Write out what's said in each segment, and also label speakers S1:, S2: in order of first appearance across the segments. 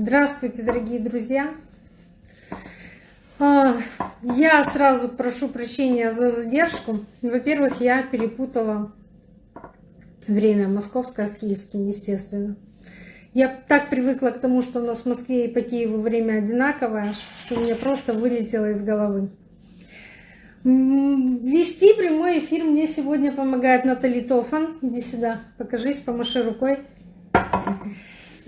S1: Здравствуйте, дорогие друзья! А, я сразу прошу прощения за задержку. Во-первых, я перепутала время московское с киевским, естественно. Я так привыкла к тому, что у нас в Москве и по Киеву время одинаковое, что мне просто вылетело из головы. Вести прямой эфир мне сегодня помогает Натали Тофан. Иди сюда, покажись, помаши рукой.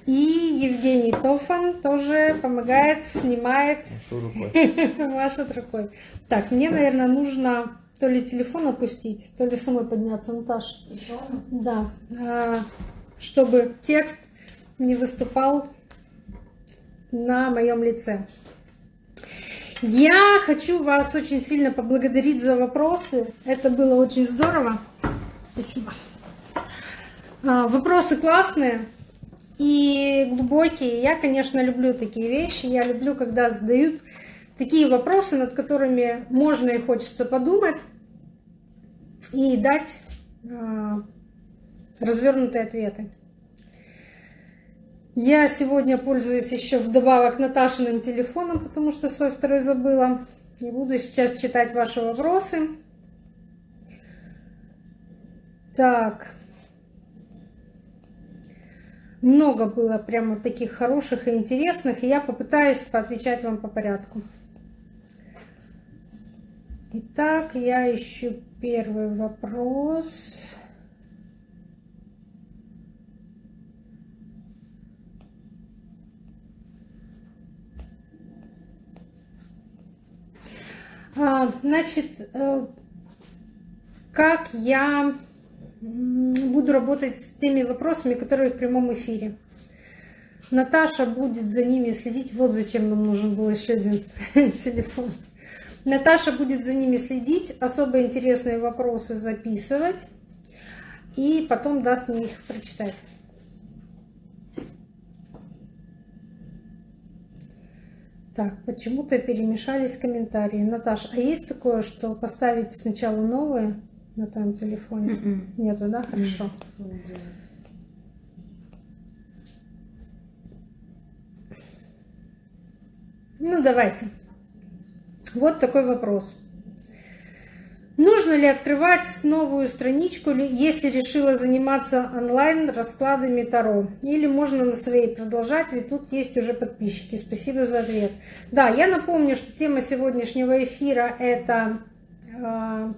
S1: И Евгений Тофан тоже помогает, снимает, машет рукой. Так, мне, наверное, нужно то ли телефон опустить, то ли самой подняться, Наташа.
S2: Еще
S1: Да, а, чтобы текст не выступал на моем лице. Я хочу вас очень сильно поблагодарить за вопросы. Это было очень здорово. Спасибо. А, вопросы классные и глубокие. Я, конечно, люблю такие вещи. Я люблю, когда задают такие вопросы, над которыми можно и хочется подумать и дать а, развернутые ответы. Я сегодня пользуюсь еще вдобавок Наташиным телефоном, потому что свой второй забыла. И буду сейчас читать ваши вопросы. Так. Много было прямо таких хороших и интересных, и я попытаюсь поотвечать вам по порядку. Итак, я ищу первый вопрос. А, значит, э, как я буду работать с теми вопросами, которые в прямом эфире. Наташа будет за ними следить. Вот зачем нам нужен был еще один телефон. Наташа будет за ними следить, особо интересные вопросы записывать и потом даст мне их прочитать. Так, почему-то перемешались комментарии. Наташ, а есть такое, что поставить сначала новые на твоем телефоне? Mm -mm. Нету, да? Хорошо. Mm -mm. Ну, давайте. Вот такой вопрос. Нужно ли открывать новую страничку, если решила заниматься онлайн раскладами Таро? Или можно на своей продолжать, ведь тут есть уже подписчики. Спасибо за ответ. Да, я напомню, что тема сегодняшнего эфира – это э,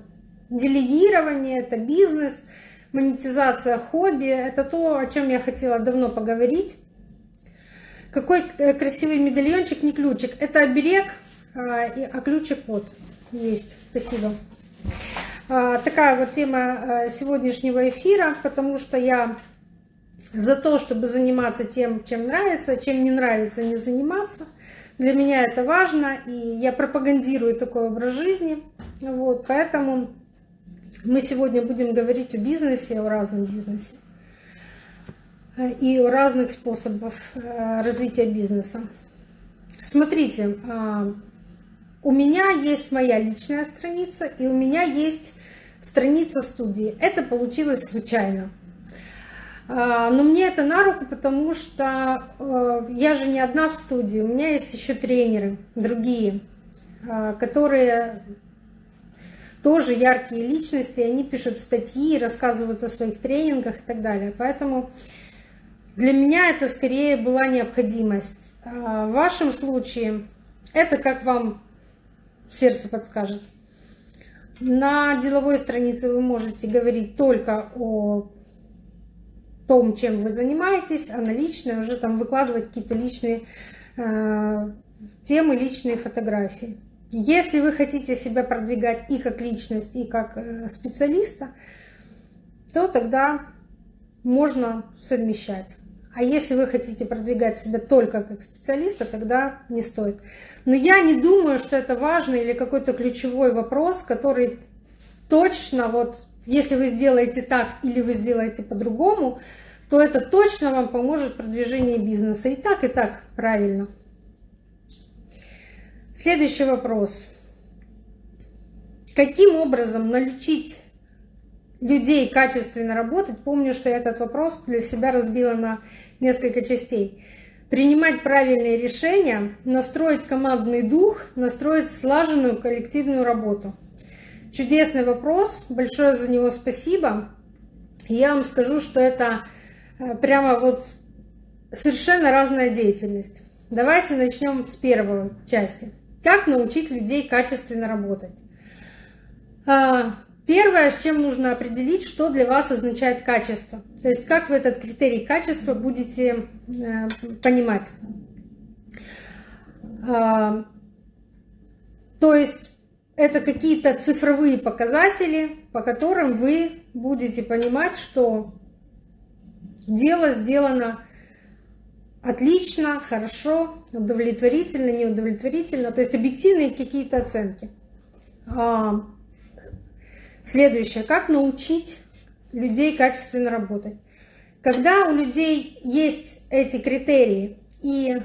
S1: делегирование, это бизнес, монетизация хобби. Это то, о чем я хотела давно поговорить. Какой э, красивый медальончик, не ключик. Это оберег, э, а ключик вот есть. Спасибо. А, такая вот тема а, сегодняшнего эфира, потому что я за то, чтобы заниматься тем, чем нравится, чем не нравится, не заниматься. Для меня это важно, и я пропагандирую такой образ жизни. Вот, поэтому мы сегодня будем говорить о бизнесе, о разном бизнесе и о разных способах а, развития бизнеса. Смотрите, у меня есть моя личная страница, и у меня есть страница студии. Это получилось случайно. А, но мне это на руку, потому что э, я же не одна в студии, у меня есть еще тренеры, другие, а, которые тоже яркие личности, они пишут статьи, рассказывают о своих тренингах и так далее. Поэтому для меня это скорее была необходимость. А, в вашем случае это как вам сердце подскажет. На деловой странице вы можете говорить только о том, чем вы занимаетесь, а на личной уже там выкладывать какие-то личные э, темы, личные фотографии. Если вы хотите себя продвигать и как личность, и как э, специалиста, то тогда можно совмещать. А если вы хотите продвигать себя только как специалиста, тогда не стоит. Но я не думаю, что это важный или какой-то ключевой вопрос, который точно вот, если вы сделаете так или вы сделаете по-другому, то это точно вам поможет в продвижении бизнеса. И так, и так правильно. Следующий вопрос. Каким образом научить людей качественно работать, помню, что я этот вопрос для себя разбила на несколько частей. принимать правильные решения, настроить командный дух, настроить слаженную коллективную работу. Чудесный вопрос, большое за него спасибо. Я вам скажу, что это э, прямо вот совершенно разная деятельность. Давайте начнем с первой части. Как научить людей качественно работать? А, первое, с чем нужно определить, что для вас означает качество. То есть как вы этот критерий качества будете э, понимать. А, то есть это какие-то цифровые показатели, по которым вы будете понимать, что дело сделано отлично, хорошо, удовлетворительно, неудовлетворительно, то есть объективные какие-то оценки. А, следующее. Как научить людей качественно работать? Когда у людей есть эти критерии и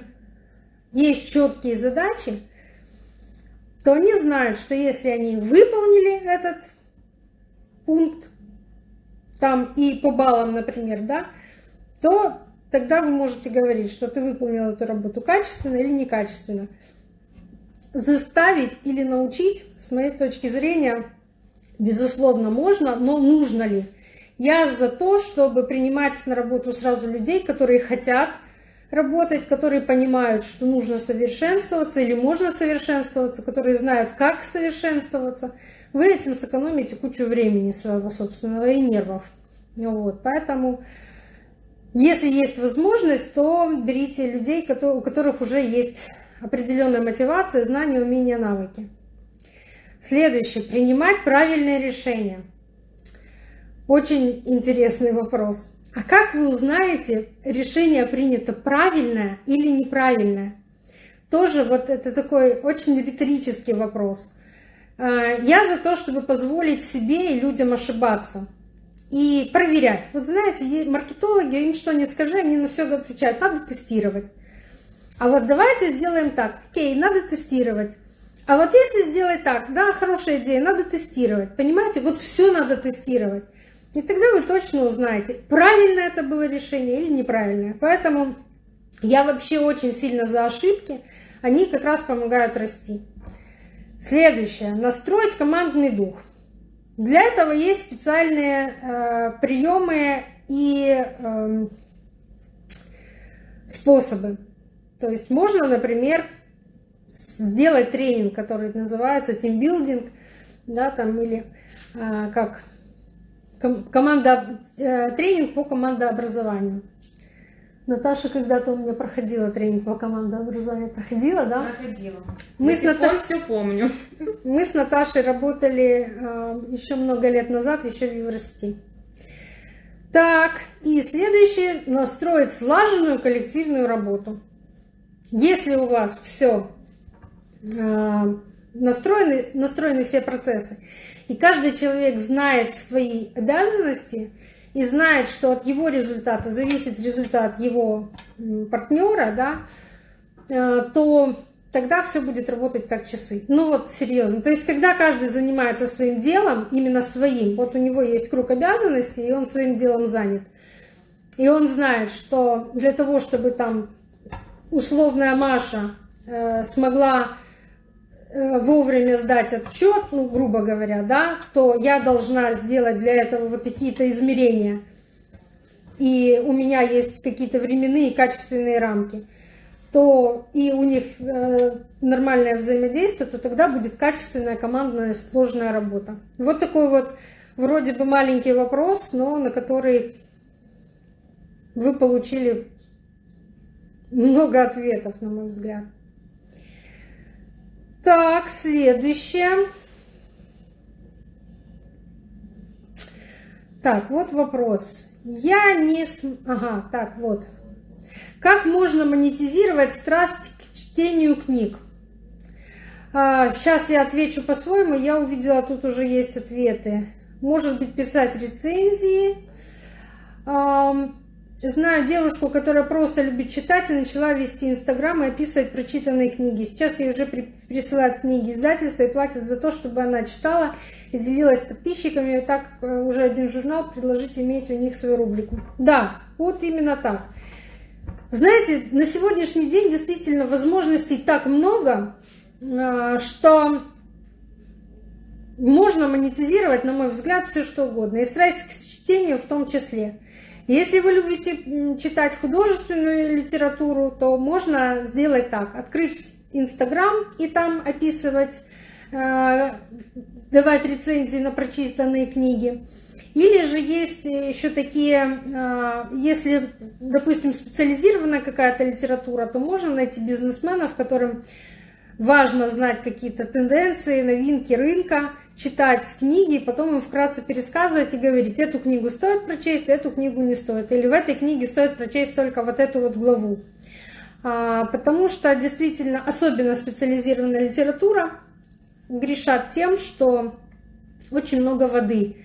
S1: есть четкие задачи, то они знают, что если они выполнили этот пункт, там и по баллам, например, да, то тогда вы можете говорить, что ты выполнил эту работу качественно или некачественно. Заставить или научить, с моей точки зрения, безусловно, можно, но нужно ли? Я за то, чтобы принимать на работу сразу людей, которые хотят работать, которые понимают, что нужно совершенствоваться или можно совершенствоваться, которые знают, как совершенствоваться, вы этим сэкономите кучу времени своего собственного и нервов. Вот, поэтому, если есть возможность, то берите людей, у которых уже есть определенная мотивация, знания, умения, навыки. Следующее. Принимать правильные решения. Очень интересный вопрос. А как вы узнаете, решение принято правильное или неправильное? Тоже вот это такой очень риторический вопрос. А, я за то, чтобы позволить себе и людям ошибаться и проверять. Вот знаете, маркетологи, им что не скажи, они на все отвечают, надо тестировать. А вот давайте сделаем так, окей, надо тестировать. А вот если сделать так, да, хорошая идея, надо тестировать, понимаете, вот все надо тестировать. И тогда вы точно узнаете, правильно это было решение или неправильное. Поэтому я вообще очень сильно за ошибки. Они как раз помогают расти. Следующее. Настроить командный дух. Для этого есть специальные э, приемы и э, способы. То есть можно, например, сделать тренинг, который называется тимбилдинг, да, там, или э, как команда, э, тренинг по командообразованию. Наташа когда-то у меня проходила тренинг по командообразованию. Проходила, да?
S2: Проходила.
S1: Мы с Ната...
S2: все помню.
S1: Мы с Наташей работали э, еще много лет назад, еще в Еврости. Так, и следующее, настроить слаженную коллективную работу. Если у вас все э, настроены, настроены все процессы, и каждый человек знает свои обязанности и знает, что от его результата зависит результат его партнера, да, э, то тогда все будет работать как часы. Ну вот серьезно. То есть, когда каждый занимается своим делом, именно своим, вот у него есть круг обязанностей, и он своим делом занят. И он знает, что для того, чтобы там условная Маша э, смогла вовремя сдать отчет, ну, грубо говоря, да, то я должна сделать для этого вот какие-то измерения. И у меня есть какие-то временные качественные рамки, то и у них э, нормальное взаимодействие, то тогда будет качественная командная сложная работа. Вот такой вот вроде бы маленький вопрос, но на который вы получили много ответов, на мой взгляд. Так, следующее. Так, вот вопрос. Я не... Ага, так, вот. Как можно монетизировать страсть к чтению книг? А, сейчас я отвечу по-своему. Я увидела, тут уже есть ответы. Может быть, писать рецензии. Знаю девушку, которая просто любит читать и начала вести Инстаграм и описывать прочитанные книги. Сейчас ей уже при, присылают книги издательства и платят за то, чтобы она читала и делилась с подписчиками. И так э, уже один журнал предложить иметь у них свою рубрику. Да, вот именно так. Знаете, на сегодняшний день действительно возможностей так много, а, что можно монетизировать, на мой взгляд, все что угодно. И страсть к чтению в том числе. Если вы любите читать художественную литературу, то можно сделать так. Открыть Инстаграм и там описывать, а, давать рецензии на прочитанные книги. Или же есть еще такие, а, если, допустим, специализированная какая-то литература, то можно найти бизнесменов, которым важно знать какие-то тенденции, новинки рынка, читать книги, и потом им вкратце пересказывать и говорить, эту книгу стоит прочесть, эту книгу не стоит. Или в этой книге стоит прочесть только вот эту вот главу. А, потому что действительно, особенно специализированная литература, грешат тем, что очень много воды.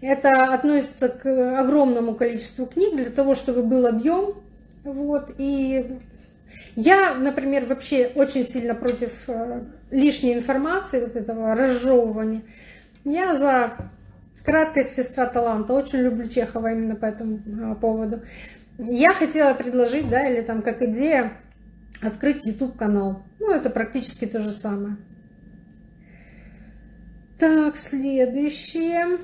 S1: Это относится к огромному количеству книг для того, чтобы был объем. Вот. И я, например, вообще очень сильно против э, лишней информации, вот этого разжевывания. Я за краткость сестра таланта. Очень люблю Чехова именно по этому э, поводу. Я хотела предложить, да, или там как идея, открыть YouTube канал. Ну, это практически то же самое. Так, следующее.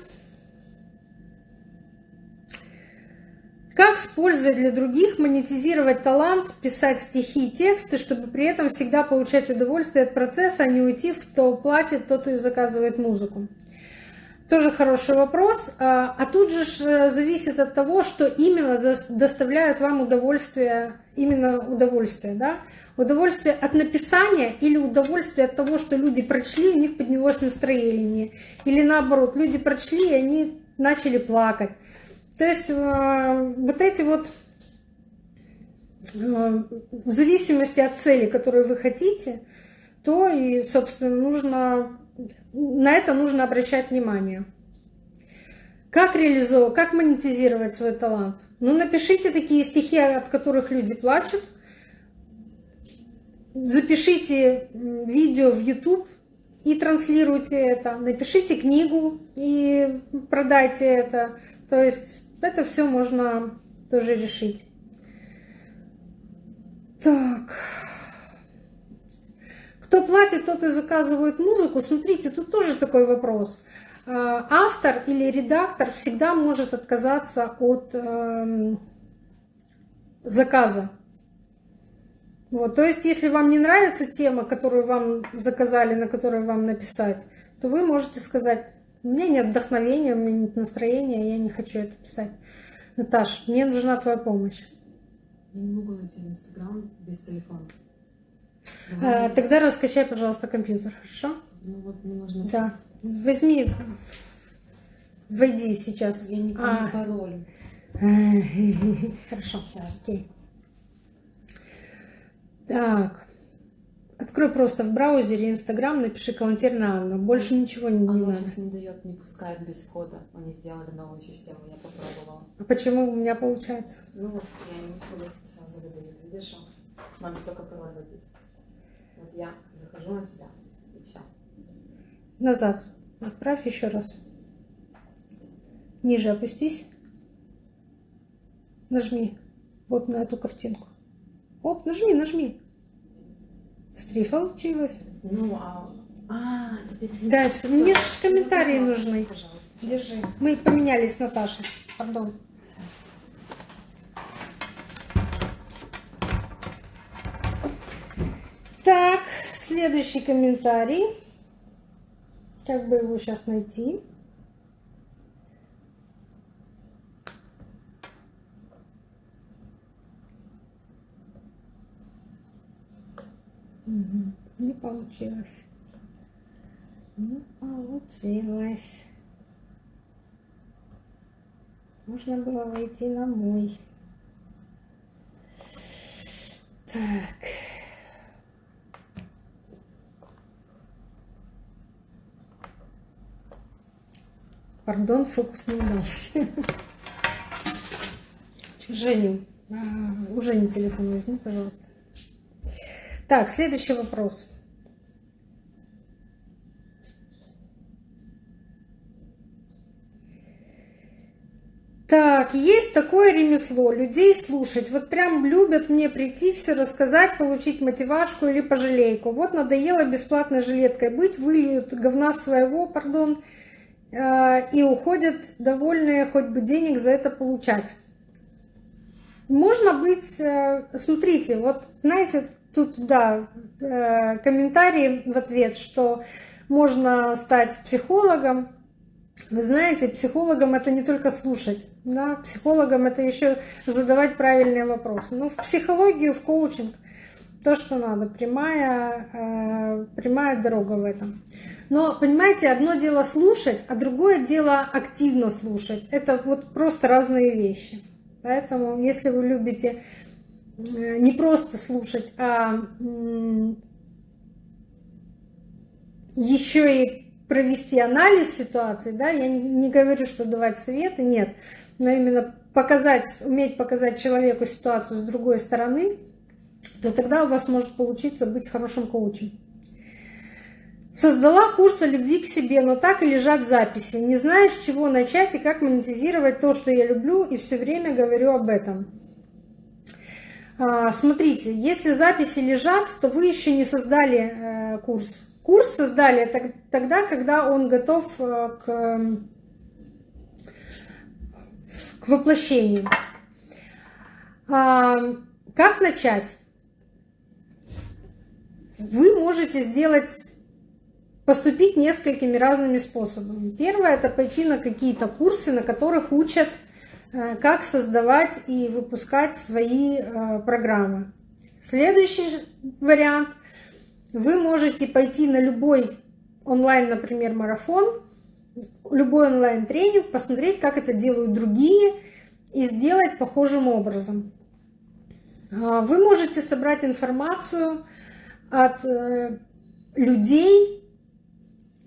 S1: Как с пользой для других монетизировать талант, писать стихи и тексты, чтобы при этом всегда получать удовольствие от процесса, а не уйти в то платит, тот и заказывает музыку? Тоже хороший вопрос. А, а тут же э, зависит от того, что именно доставляет вам удовольствие, именно удовольствие, да? Удовольствие от написания или удовольствие от того, что люди прочли, у них поднялось настроение. Или наоборот, люди прочли, и они начали плакать. То есть э, вот эти вот э, в зависимости от цели, которую вы хотите, то и, собственно, нужно, на это нужно обращать внимание. Как реализовать, как монетизировать свой талант? Ну, напишите такие стихи, от которых люди плачут. Запишите видео в YouTube и транслируйте это. Напишите книгу и продайте это. То есть это все можно тоже решить. Так. Кто платит, тот и заказывает музыку. Смотрите, тут тоже такой вопрос. А, автор или редактор всегда может отказаться от э, заказа. Вот, то есть, если вам не нравится тема, которую вам заказали, на которую вам написать, то вы можете сказать, у меня нет вдохновения, у меня нет настроения, я не хочу это писать. Наташ, мне нужна твоя помощь.
S2: Я не могу найти Инстаграм без телефона.
S1: А, тогда раскачай, пожалуйста, компьютер, хорошо?
S2: Ну вот мне нужно...
S1: Да. Возьми, войди сейчас.
S2: Я не помню а. пароль.
S1: Хорошо, окей. Так. Открой просто в браузере Инстаграм, напиши Калантерна Анна. Больше ничего не,
S2: Оно
S1: надо.
S2: не дает, не пускает без входа. Они сделали новую систему, я попробовала.
S1: А почему у меня получается?
S2: Ну вот, я не могу сразу выдает. Видишь, надо только пароль вводить. Вот я захожу на тебя, и все.
S1: Назад. Отправь еще раз. Ниже опустись. Нажми. Вот на эту картинку. Оп, нажми, нажми. Смотри, получилось.
S2: Ну, а... А, теперь...
S1: Дальше. Мне же комментарии нужны.
S2: Пожалуйста.
S1: Держи. Мы поменялись с Наташей. Пардон. Так, следующий комментарий. Как бы его сейчас найти? Угу. Не получилось. Не получилось. Можно было войти на мой. Так. Пардон, фокус не удался. Женю, а, уже не телефон возьми, пожалуйста. Так, следующий вопрос. Так, есть такое ремесло, людей слушать. Вот прям любят мне прийти, все рассказать, получить мотивашку или пожалейку. Вот надоело бесплатной жилеткой быть, выльют говна своего, пардон, э, и уходят довольные, хоть бы денег за это получать. Можно быть, э, смотрите, вот знаете, тут, да, э, комментарий в ответ, что можно стать психологом. Вы знаете, психологом это не только слушать, да, психологом это еще задавать правильные вопросы. Ну, в психологию, в коучинг то, что надо, прямая, э, прямая дорога в этом. Но, понимаете, одно дело слушать, а другое дело активно слушать. Это вот просто разные вещи. Поэтому, если вы любите не просто слушать, а еще и провести анализ ситуации, да, я не говорю, что давать советы, нет, но именно показать, уметь показать человеку ситуацию с другой стороны, то тогда у вас может получиться быть хорошим коучем. Создала курс о любви к себе, но так и лежат записи. Не знаешь, с чего начать и как монетизировать то, что я люблю, и все время говорю об этом. А, смотрите, если записи лежат, то вы еще не создали э, курс. Курс создали тогда, когда он готов э, к, к воплощению. А, как начать? Вы можете сделать поступить несколькими разными способами. Первое – это пойти на какие-то курсы, на которых учат, как создавать и выпускать свои э, программы. Следующий вариант – вы можете пойти на любой онлайн, например, марафон, любой онлайн-тренинг, посмотреть, как это делают другие, и сделать похожим образом. А, вы можете собрать информацию от э, людей,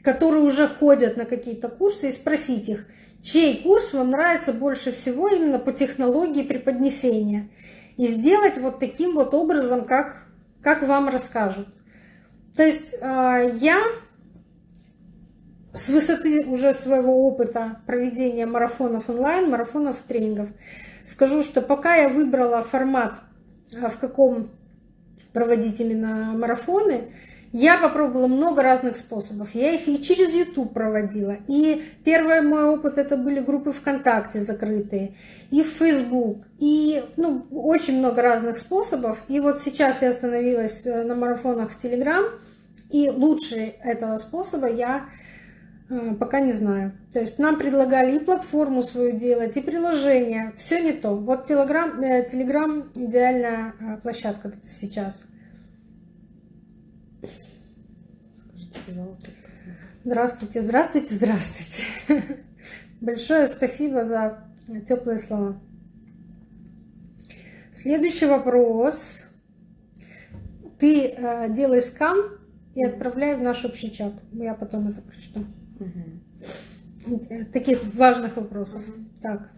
S1: которые уже ходят на какие-то курсы, и спросить их, чей курс вам нравится больше всего именно по технологии преподнесения. И сделать вот таким вот образом, как, как вам расскажут. То есть а, я с высоты уже своего опыта проведения марафонов онлайн, марафонов тренингов, скажу, что пока я выбрала формат, а, в каком проводить именно марафоны, я попробовала много разных способов. Я их и через YouTube проводила. И первый мой опыт это были группы ВКонтакте закрытые, и в Facebook, и ну, очень много разных способов. И вот сейчас я остановилась э, на марафонах в Telegram, и лучше этого способа я э, пока не знаю. То есть нам предлагали и платформу свою делать, и приложение. Все не то. Вот Telegram, э, Telegram идеальная площадка сейчас. Здравствуйте, здравствуйте, здравствуйте. Большое спасибо за теплые слова. Следующий вопрос. Ты э, делай скан и отправляй в наш общий чат. Я потом это прочту. Угу. Таких важных вопросов. Угу. Так.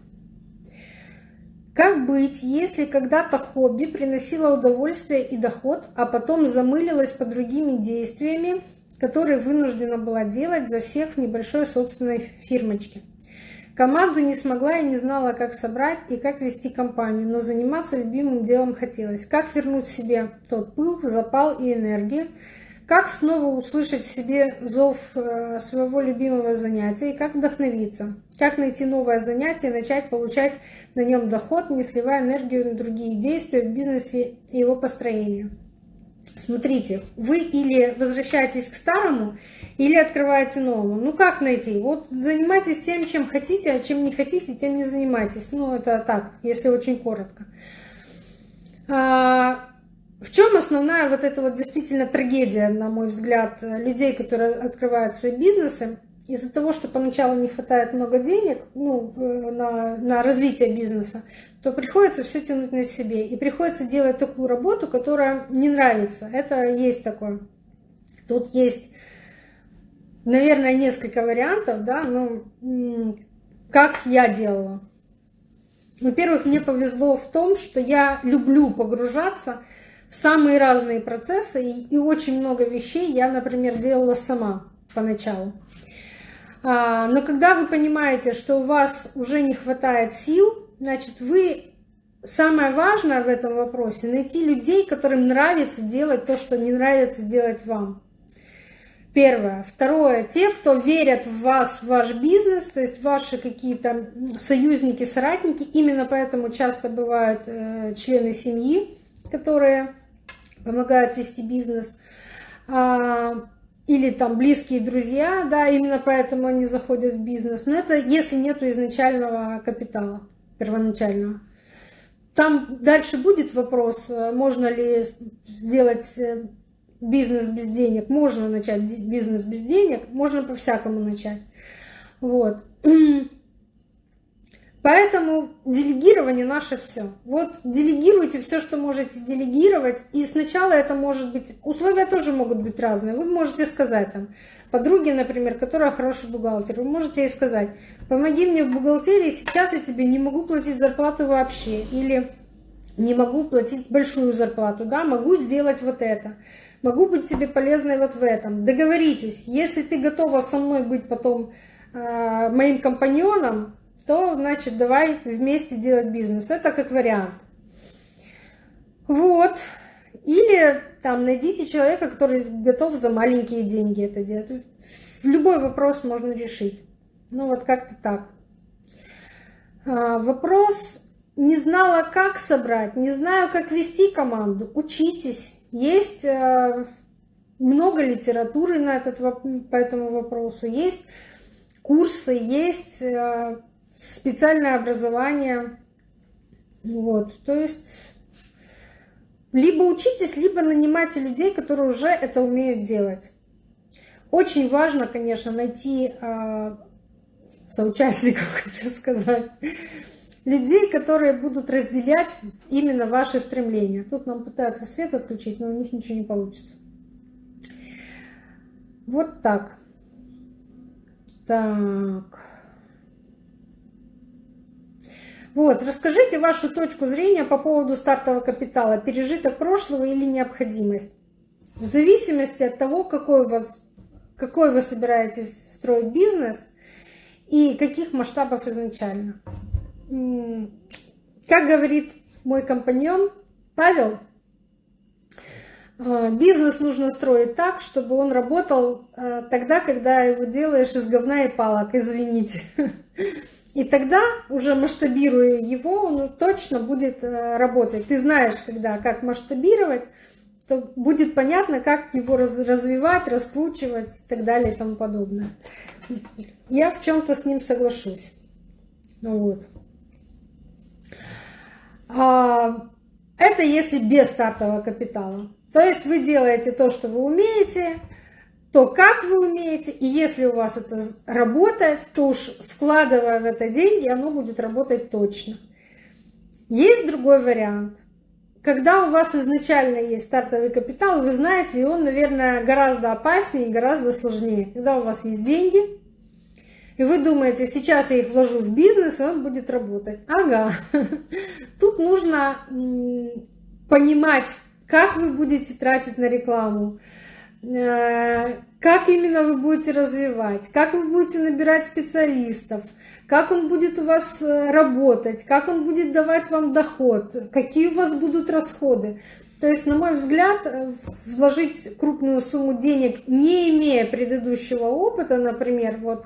S1: Как быть, если когда-то хобби приносило удовольствие и доход, а потом замылилось по другими действиями, которые вынуждена была делать за всех в небольшой собственной фирмочке. Команду не смогла и не знала, как собрать и как вести компанию, но заниматься любимым делом хотелось. Как вернуть себе тот пыл, запал и энергию, как снова услышать в себе зов э, своего любимого занятия и как вдохновиться, как найти новое занятие и начать получать на нем доход, не сливая энергию на другие действия в бизнесе и его построению. Смотрите, вы или возвращаетесь к старому, или открываете новому. Ну как найти? Вот занимайтесь тем, чем хотите, а чем не хотите, тем не занимайтесь. Ну это так, если очень коротко. А, в чем основная вот эта вот действительно трагедия, на мой взгляд, людей, которые открывают свои бизнесы? Из-за того, что поначалу не хватает много денег ну, э, на, на развитие бизнеса, то приходится все тянуть на себе. И приходится делать такую работу, которая не нравится. Это есть такое. Тут есть, наверное, несколько вариантов, да, ну, как я делала. Во-первых, мне повезло в том, что я люблю погружаться в самые разные процессы, и очень много вещей я, например, делала сама поначалу. А, но когда вы понимаете, что у вас уже не хватает сил, значит, вы самое важное в этом вопросе найти людей, которым нравится делать то, что не нравится делать вам. Первое. Второе. Те, кто верят в вас, в ваш бизнес, то есть ваши какие-то союзники, соратники, именно поэтому часто бывают э, члены семьи, которые помогают вести бизнес, а, или там близкие друзья, да, именно поэтому они заходят в бизнес. Но это если нету изначального капитала, первоначального. Там дальше будет вопрос, э, можно ли сделать э, бизнес без денег. Можно начать бизнес без денег, можно по-всякому начать. Вот. Поэтому делегирование наше все. Вот делегируйте все, что можете делегировать. И сначала это может быть, условия тоже могут быть разные. Вы можете сказать там, подруге, например, которая хороший бухгалтер, вы можете ей сказать, помоги мне в бухгалтерии, сейчас я тебе не могу платить зарплату вообще. Или не могу платить большую зарплату, да, могу сделать вот это могу быть тебе полезной вот в этом. Договоритесь, если ты готова со мной быть потом э, моим компаньоном, то, значит, давай вместе делать бизнес. Это как вариант. Вот. Или там найдите человека, который готов за маленькие деньги это делать. Любой вопрос можно решить. Ну вот как-то так. А, вопрос не знала, как собрать, не знаю, как вести команду. Учитесь. Есть э, много литературы на этот, по этому вопросу, есть курсы, есть э, специальное образование. Вот, то есть либо учитесь, либо нанимайте людей, которые уже это умеют делать. Очень важно, конечно, найти э, соучастников, хочу сказать, людей, которые будут разделять именно ваши стремления. Тут нам пытаются свет отключить, но у них ничего не получится. Вот так. Так. Вот, расскажите вашу точку зрения по поводу стартового капитала, пережиток прошлого или необходимость. В зависимости от того, какой, у вас, какой вы собираетесь строить бизнес и каких масштабов изначально как говорит мой компаньон Павел, э, бизнес нужно строить так, чтобы он работал э, тогда, когда его делаешь из говна и палок, извините. И тогда, уже масштабируя его, он точно будет э, работать. Ты знаешь, когда, как масштабировать, то будет понятно, как его развивать, раскручивать и так далее и тому подобное. Я в чем-то с ним соглашусь. Вот. А, это если без стартового капитала. То есть вы делаете то, что вы умеете, то, как вы умеете, и если у вас это работает, то уж вкладывая в это деньги, оно будет работать точно. Есть другой вариант. Когда у вас изначально есть стартовый капитал, вы знаете, и он, наверное, гораздо опаснее и гораздо сложнее. Когда у вас есть деньги, и вы думаете, сейчас я их вложу в бизнес, и он будет работать. Ага. Тут нужно понимать, как вы будете тратить на рекламу, как именно вы будете развивать, как вы будете набирать специалистов, как он будет у вас э, работать, как он будет давать вам доход, какие у вас будут расходы. То есть, на мой взгляд, э, вложить крупную сумму денег, не имея предыдущего опыта, например, вот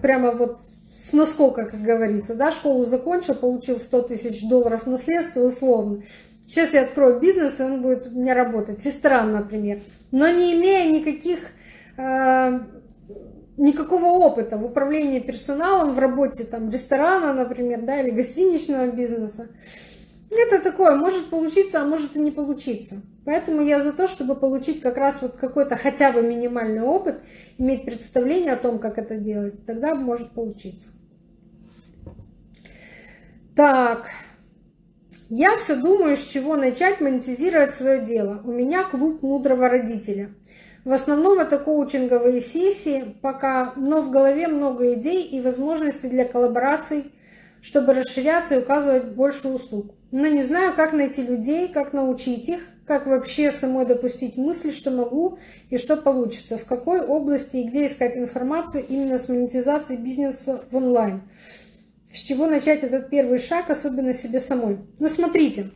S1: прямо вот с наскока, как говорится, да, школу закончил, получил 100 тысяч долларов наследства условно. Сейчас я открою бизнес, и он будет у меня работать, ресторан, например, но не имея никаких, э, никакого опыта в управлении персоналом, в работе там ресторана, например, да, или гостиничного бизнеса. Это такое, может получиться, а может и не получиться. Поэтому я за то, чтобы получить как раз вот какой-то хотя бы минимальный опыт, иметь представление о том, как это делать, тогда может получиться. Так, я все думаю, с чего начать монетизировать свое дело. У меня клуб мудрого родителя. В основном это коучинговые сессии пока, но в голове много идей и возможностей для коллабораций чтобы расширяться и указывать больше услуг. Но не знаю, как найти людей, как научить их, как вообще самой допустить мысль, что могу и что получится, в какой области и где искать информацию именно с монетизацией бизнеса в онлайн. С чего начать этот первый шаг, особенно себе самой? Ну, смотрите,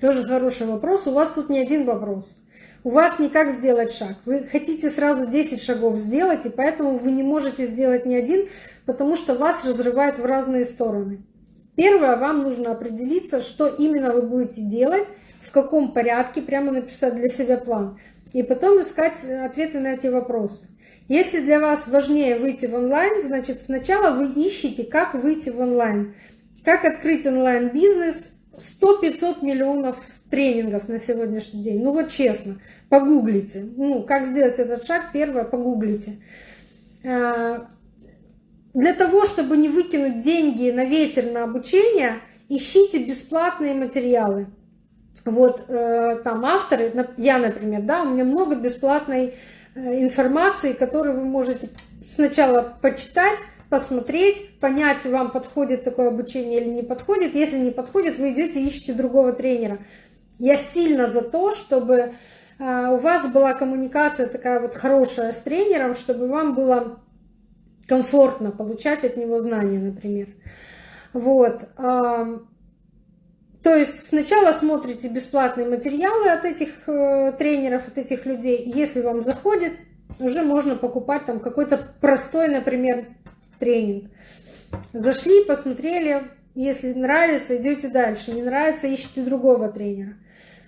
S1: тоже хороший вопрос. У вас тут не один вопрос. У вас не как сделать шаг. Вы хотите сразу 10 шагов сделать, и поэтому вы не можете сделать ни один, потому что вас разрывает в разные стороны. Первое, вам нужно определиться, что именно вы будете делать, в каком порядке, прямо написать для себя план. И потом искать ответы на эти вопросы. Если для вас важнее выйти в онлайн, значит сначала вы ищете, как выйти в онлайн. Как открыть онлайн-бизнес, 100-500 миллионов тренингов на сегодняшний день. Ну вот честно, погуглите. Ну, как сделать этот шаг, первое, погуглите. А, для того, чтобы не выкинуть деньги на ветер на обучение, ищите бесплатные материалы. Вот э, там авторы, я, например, да, у меня много бесплатной информации, которую вы можете сначала почитать, посмотреть, понять, вам подходит такое обучение или не подходит. Если не подходит, вы идете ищете другого тренера. Я сильно за то, чтобы э, у вас была коммуникация такая вот хорошая с тренером, чтобы вам было комфортно получать от него знания, например. Вот. То есть сначала смотрите бесплатные материалы от этих э, тренеров, от этих людей. Если вам заходит, уже можно покупать там какой-то простой, например, тренинг. Зашли, посмотрели, если нравится, идете дальше. Не нравится, ищите другого тренера.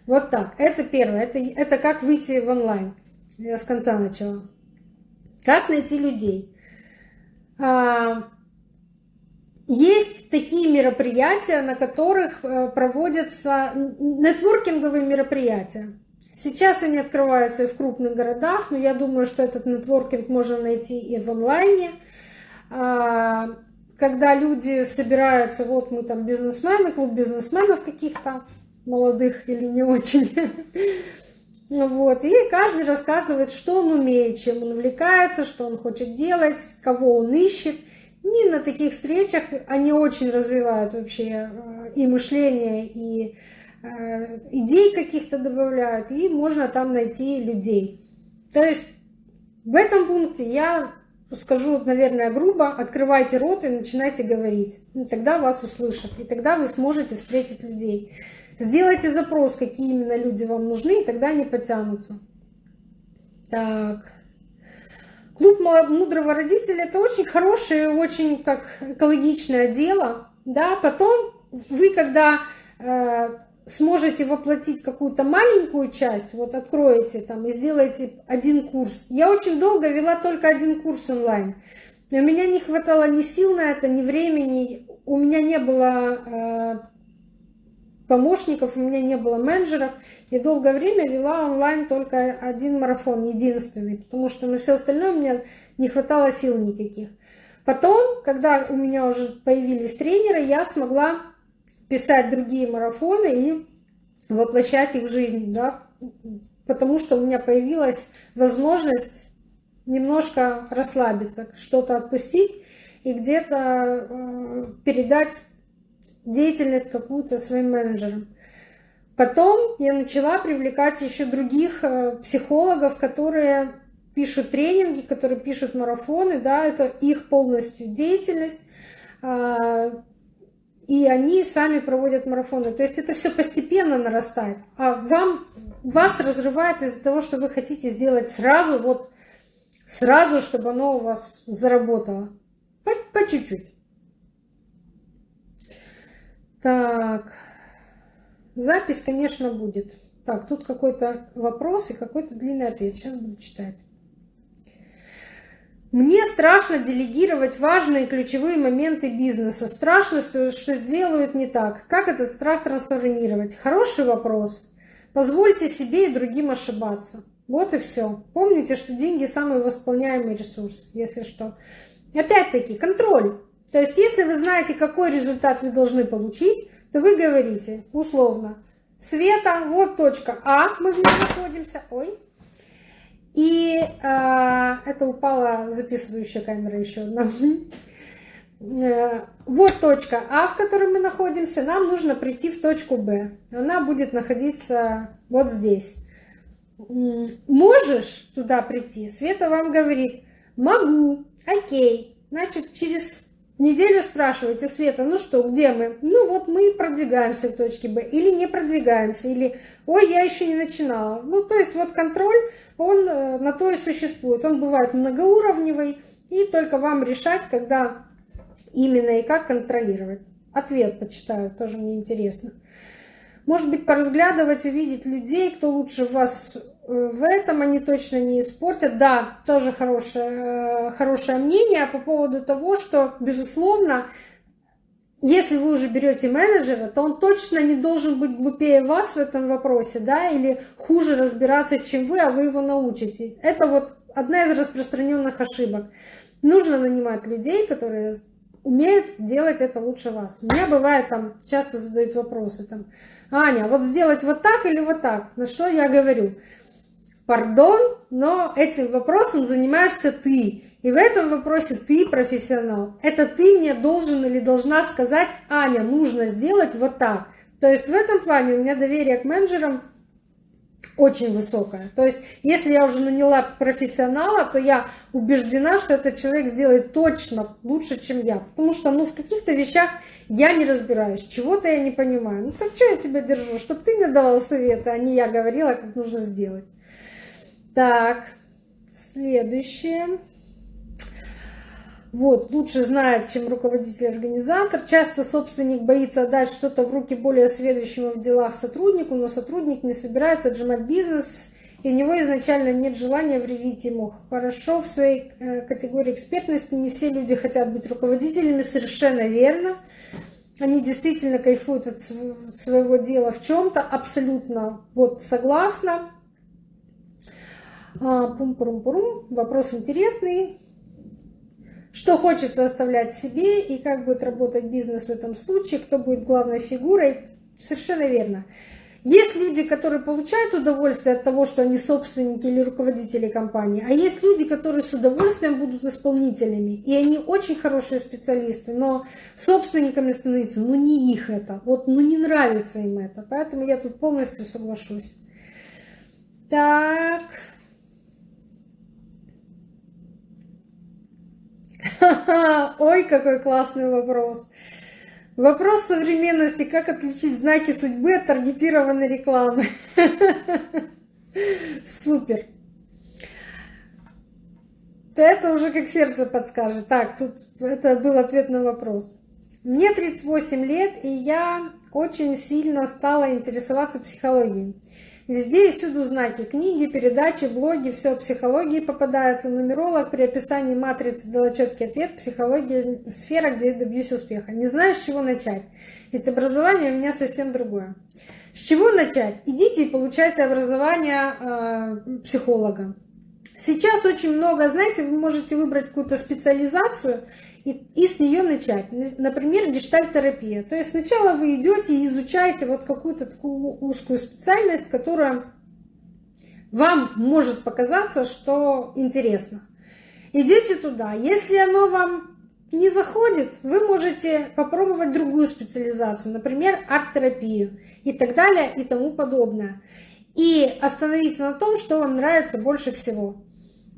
S1: Вот так. Это первое. Это, это как выйти в онлайн. Я с конца начала. Как найти людей? Есть такие мероприятия, на которых э, проводятся нетворкинговые мероприятия. Сейчас они открываются и в крупных городах, но я думаю, что этот нетворкинг можно найти и в онлайне. А, когда люди собираются, вот мы там бизнесмены, клуб бизнесменов каких-то, молодых или не очень. Вот. И каждый рассказывает, что он умеет, чем он увлекается, что он хочет делать, кого он ищет – не на таких встречах они очень развивают вообще э, и мышление, и э, идей каких-то добавляют, и можно там найти людей. То есть в этом пункте я скажу, наверное, грубо, открывайте рот и начинайте говорить. И тогда вас услышат, и тогда вы сможете встретить людей. Сделайте запрос, какие именно люди вам нужны, и тогда они потянутся. Так. Клуб мудрого родителя – это очень хорошее, очень как экологичное дело. Да? Потом вы, когда э, сможете воплотить какую-то маленькую часть, вот откроете там и сделаете один курс. Я очень долго вела только один курс онлайн. У меня не хватало ни сил на это, ни времени. У меня не было э, помощников, у меня не было менеджеров. И долгое время вела онлайн только один марафон, единственный, потому что на все остальное у меня не хватало сил никаких. Потом, когда у меня уже появились тренеры, я смогла писать другие марафоны и воплощать их в жизнь, да, потому что у меня появилась возможность немножко расслабиться, что-то отпустить и где-то э, передать деятельность какую-то своим менеджерам. Потом я начала привлекать еще других э, психологов, которые пишут тренинги, которые пишут марафоны, да, это их полностью деятельность, а, и они сами проводят марафоны. То есть это все постепенно нарастает, а вам, вас разрывает из-за того, что вы хотите сделать сразу, вот сразу, чтобы оно у вас заработало. По чуть-чуть. Так, запись, конечно, будет. Так, тут какой-то вопрос и какой-то длинный ответ. Сейчас буду читать. Мне страшно делегировать важные ключевые моменты бизнеса. Страшно, что, сделают не так. Как этот страх трансформировать? Хороший вопрос. Позвольте себе и другим ошибаться. Вот и все. Помните, что деньги самый восполняемый ресурс, если что. Опять-таки, контроль. То есть, если вы знаете, какой результат вы должны получить, то вы говорите условно, Света, вот точка А, мы в ней находимся, ой, и э, это упала записывающая камера еще одна. э, вот точка А, в которой мы находимся, нам нужно прийти в точку Б. Она будет находиться вот здесь. Можешь туда прийти? Света вам говорит, могу, окей. Значит, через неделю спрашиваете, Света, ну что, где мы? Ну вот мы продвигаемся к точке Б или не продвигаемся, или ой, я еще не начинала. Ну то есть вот контроль, он э, на то и существует. Он бывает многоуровневый, и только вам решать, когда именно и как контролировать. Ответ почитаю, тоже мне интересно. Может быть, поразглядывать, увидеть людей, кто лучше вас в этом, они точно не испортят. Да, тоже хорошее, э, хорошее мнение по поводу того, что, безусловно, если вы уже берете менеджера, то он точно не должен быть глупее вас в этом вопросе, да, или хуже разбираться, чем вы, а вы его научите. Это вот одна из распространенных ошибок. Нужно нанимать людей, которые умеют делать это лучше вас. У меня бывает там, часто задают вопросы там, Аня, вот сделать вот так или вот так? На что я говорю? Пардон, но этим вопросом занимаешься ты. И в этом вопросе ты профессионал. Это ты мне должен или должна сказать, Аня, нужно сделать вот так. То есть в этом плане у меня доверие к менеджерам очень высокая. То есть, если я уже наняла профессионала, то я убеждена, что этот человек сделает точно лучше, чем я. Потому что, ну, в каких-то вещах я не разбираюсь, чего-то я не понимаю. Ну, так что я тебя держу? Чтобы ты мне давал советы, а не я говорила, как нужно сделать. Так, следующее. Вот, лучше знает, чем руководитель-организатор. Часто собственник боится отдать что-то в руки более сведущему в делах сотруднику, но сотрудник не собирается отжимать бизнес, и у него изначально нет желания вредить ему. Хорошо, в своей э, категории экспертности не все люди хотят быть руководителями, совершенно верно. Они действительно кайфуют от своего дела в чем-то, абсолютно вот согласна. Пум-пурум-пурум, вопрос интересный что хочется оставлять себе и как будет работать бизнес в этом случае, кто будет главной фигурой. Совершенно верно. Есть люди, которые получают удовольствие от того, что они собственники или руководители компании, а есть люди, которые с удовольствием будут исполнителями. И они очень хорошие специалисты, но собственниками становиться, ну не их это, вот ну не нравится им это. Поэтому я тут полностью соглашусь. Так, Ой, какой классный вопрос. Вопрос современности. Как отличить знаки судьбы от таргетированной рекламы? Супер. Это уже как сердце подскажет. Так, тут это был ответ на вопрос. Мне 38 лет, и я очень сильно стала интересоваться психологией. Везде и всюду знаки, книги, передачи, блоги, все о психологии попадается. Нумеролог при описании матрицы дала четкий ответ. Психология – сфера, где я добьюсь успеха. Не знаю, с чего начать, ведь образование у меня совсем другое. С чего начать? Идите и получайте образование э, психолога. Сейчас очень много, знаете, вы можете выбрать какую-то специализацию и, и с нее начать. Например, гештальтерапия. То есть сначала вы идете и изучаете вот какую-то такую узкую специальность, которая вам может показаться, что интересно. Идете туда. Если оно вам не заходит, вы можете попробовать другую специализацию, например, арт-терапию и так далее и тому подобное. И остановиться на том, что вам нравится больше всего.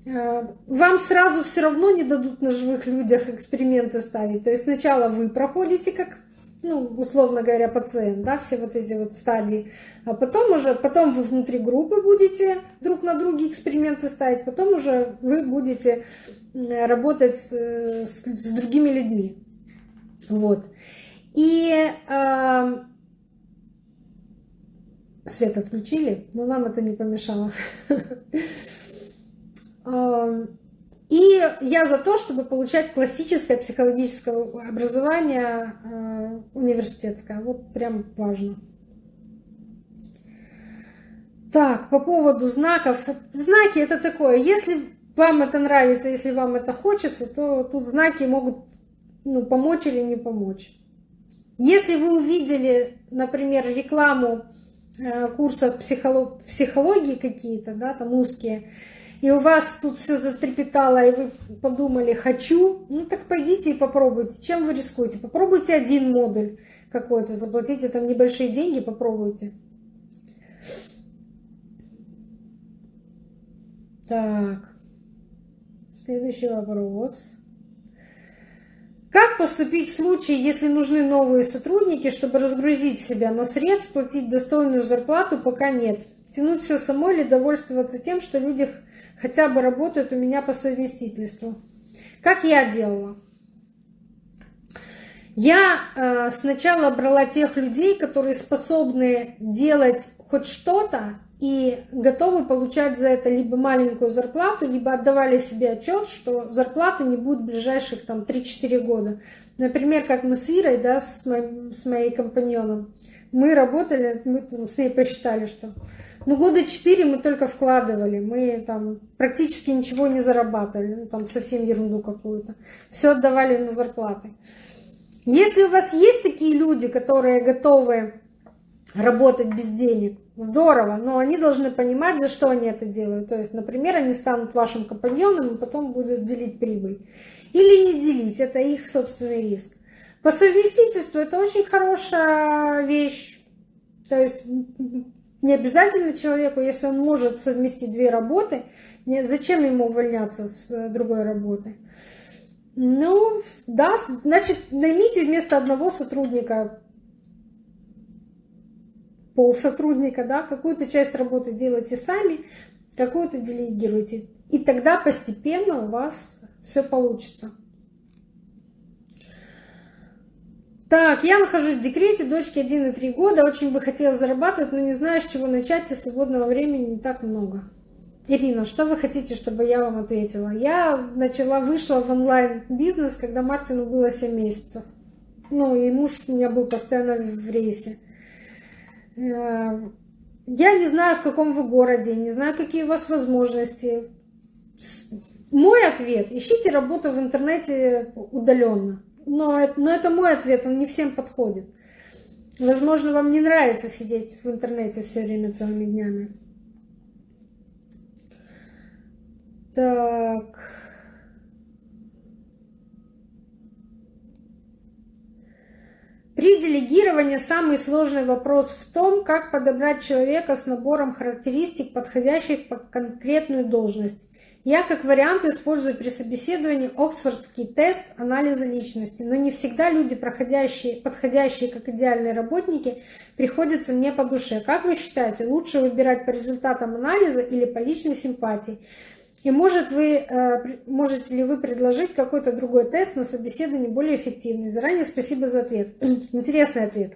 S1: Э, вам сразу все равно не дадут на живых людях эксперименты ставить. То есть сначала вы проходите как, ну, условно говоря, пациент, да, все вот эти вот стадии, а потом уже, потом вы внутри группы будете друг на друге эксперименты ставить, потом уже вы будете работать с, с, с другими людьми. Вот. И э, свет отключили, но нам это не помешало. И я за то, чтобы получать классическое психологическое образование э, университетское. Вот прям важно. Так, по поводу знаков. Знаки это такое. Если вам это нравится, если вам это хочется, то тут знаки могут ну, помочь или не помочь. Если вы увидели, например, рекламу э, курсов психологии какие-то, да, там узкие, и у вас тут все застрепетало, и вы подумали «хочу», ну так пойдите и попробуйте. Чем вы рискуете? Попробуйте один модуль какой-то, заплатите там небольшие деньги, попробуйте. Так, следующий вопрос. Как поступить в случае, если нужны новые сотрудники, чтобы разгрузить себя, но средств платить достойную зарплату пока нет? Тянуть все самой или довольствоваться тем, что люди хотя бы работают у меня по совместительству? Как я делала? Я э, сначала брала тех людей, которые способны делать хоть что-то и готовы получать за это либо маленькую зарплату, либо отдавали себе отчет, что зарплаты не будет в ближайших там 3-4 года. Например, как мы с Ирой, да, с моим, с моей компаньоном, мы работали, мы с ней посчитали, что ну, года 4 мы только вкладывали, мы там практически ничего не зарабатывали, ну, там совсем ерунду какую-то. Все отдавали на зарплаты. Если у вас есть такие люди, которые готовы работать без денег, здорово, но они должны понимать, за что они это делают. То есть, например, они станут вашим компаньоном и потом будут делить прибыль. Или не делить, это их собственный риск. По совместительству это очень хорошая вещь. То есть не обязательно человеку, если он может совместить две работы, зачем ему увольняться с другой работы? Ну, да, значит, наймите вместо одного сотрудника пол сотрудника, да, какую-то часть работы делайте сами, какую-то делегируйте. И тогда постепенно у вас все получится. Так, я нахожусь в декрете, дочке 1,3 года, очень бы хотела зарабатывать, но не знаю, с чего начать, и свободного времени не так много. Ирина, что вы хотите, чтобы я вам ответила? Я начала, вышла в онлайн-бизнес, когда Мартину было 7 месяцев. Ну, и муж у меня был постоянно в рейсе. Э, я не знаю, в каком вы городе, не знаю, какие у вас возможности. Мой ответ – ищите работу в интернете удаленно. Но, но это мой ответ, он не всем подходит. Возможно, вам не нравится сидеть в интернете все время целыми днями. Так... При делегировании самый сложный вопрос в том, как подобрать человека с набором характеристик, подходящих под конкретную должность. Я как вариант использую при собеседовании Оксфордский тест анализа личности, но не всегда люди, проходящие, подходящие как идеальные работники, приходятся мне по душе. Как вы считаете, лучше выбирать по результатам анализа или по личной симпатии? И может вы, э, можете ли вы предложить какой-то другой тест на собеседование более эффективный? Заранее спасибо за ответ. Интересный ответ.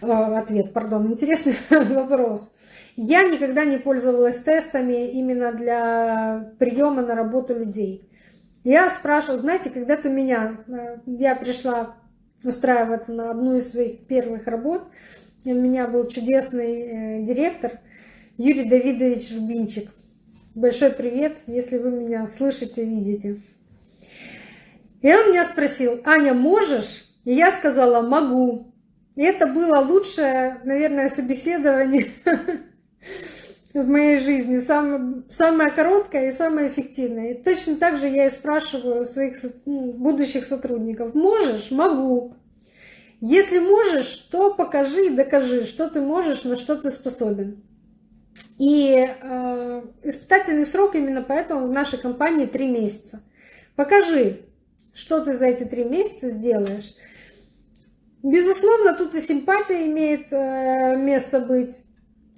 S1: Э, ответ, пардон, интересный вопрос. Я никогда не пользовалась тестами именно для приема на работу людей. Я спрашивала, знаете, когда-то меня, э, я пришла устраиваться на одну из своих первых работ, у меня был чудесный директор Юрий Давидович Рубинчик. Большой привет, если вы меня слышите, видите. И он меня спросил, Аня, можешь? И я сказала, могу. И это было лучшее, наверное, собеседование в моей жизни. Самое короткое и самое эффективное. И точно так же я и спрашиваю своих ну, будущих сотрудников. Можешь? Могу. Если можешь, то покажи и докажи, что ты можешь, на что ты способен. И э, испытательный срок именно поэтому в нашей компании три месяца. Покажи, что ты за эти три месяца сделаешь. Безусловно, тут и симпатия имеет э, место быть.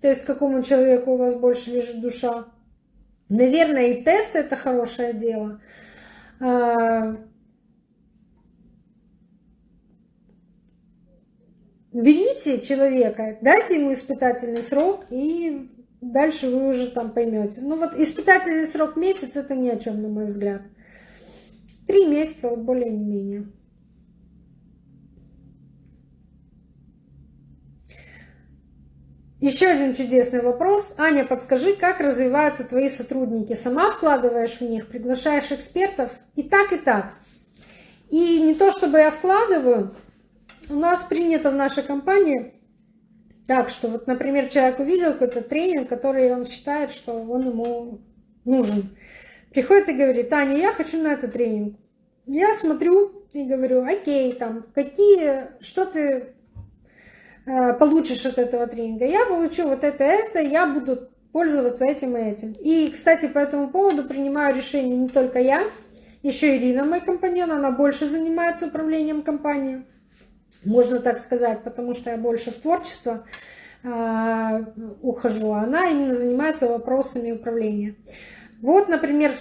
S1: То есть, какому человеку у вас больше лежит душа. Наверное, и тест это хорошее дело. Э, берите человека, дайте ему испытательный срок и Дальше вы уже там поймете. Ну вот испытательный срок месяц это ни о чем, на мой взгляд. Три месяца, вот более не менее. Еще один чудесный вопрос. Аня, подскажи, как развиваются твои сотрудники? Сама вкладываешь в них, приглашаешь экспертов? И так, и так. И не то, чтобы я вкладываю, у нас принято в нашей компании так, что вот, например, человек увидел какой-то тренинг, который он считает, что он ему нужен. Приходит и говорит, Таня, я хочу на этот тренинг. Я смотрю и говорю, окей, там, какие, что ты получишь от этого тренинга? Я получу вот это, это, я буду пользоваться этим и этим. И, кстати, по этому поводу принимаю решение не только я, еще Ирина, мой компаньон, она больше занимается управлением компанией, можно так сказать, потому что я больше в творчество э, ухожу, а она именно занимается вопросами управления. Вот, например,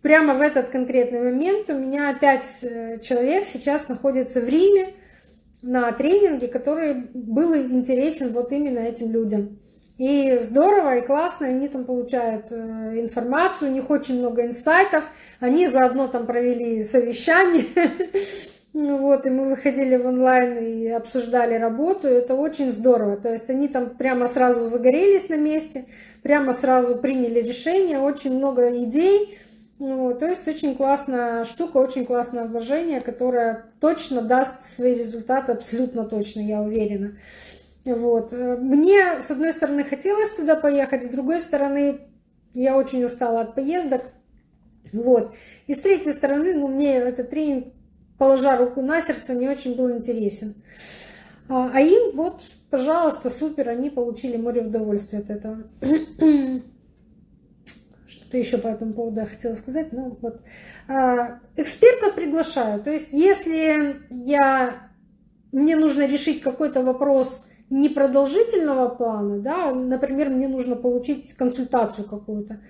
S1: прямо в этот конкретный момент у меня пять э, человек сейчас находятся в Риме на тренинге, который был интересен вот именно этим людям. И здорово, и классно, они там получают э, информацию, у них очень много инсайтов, они заодно там провели совещание, вот, и мы выходили в онлайн и обсуждали работу, это очень здорово. То есть они там прямо сразу загорелись на месте, прямо сразу приняли решение, очень много идей. Ну, то есть очень классная штука, очень классное вложение, которое точно даст свои результаты, абсолютно точно, я уверена. Вот. Мне, с одной стороны, хотелось туда поехать, с другой стороны, я очень устала от поездок. Вот. И с третьей стороны, ну, мне этот тренинг положа руку на сердце, не очень был интересен. А, а им вот, пожалуйста, супер, они получили море удовольствия от этого. Что-то еще по этому поводу я хотела сказать. Ну, вот. А, экспертов приглашаю. То есть, если я, мне нужно решить какой-то вопрос непродолжительного плана, да, например, мне нужно получить консультацию какую-то,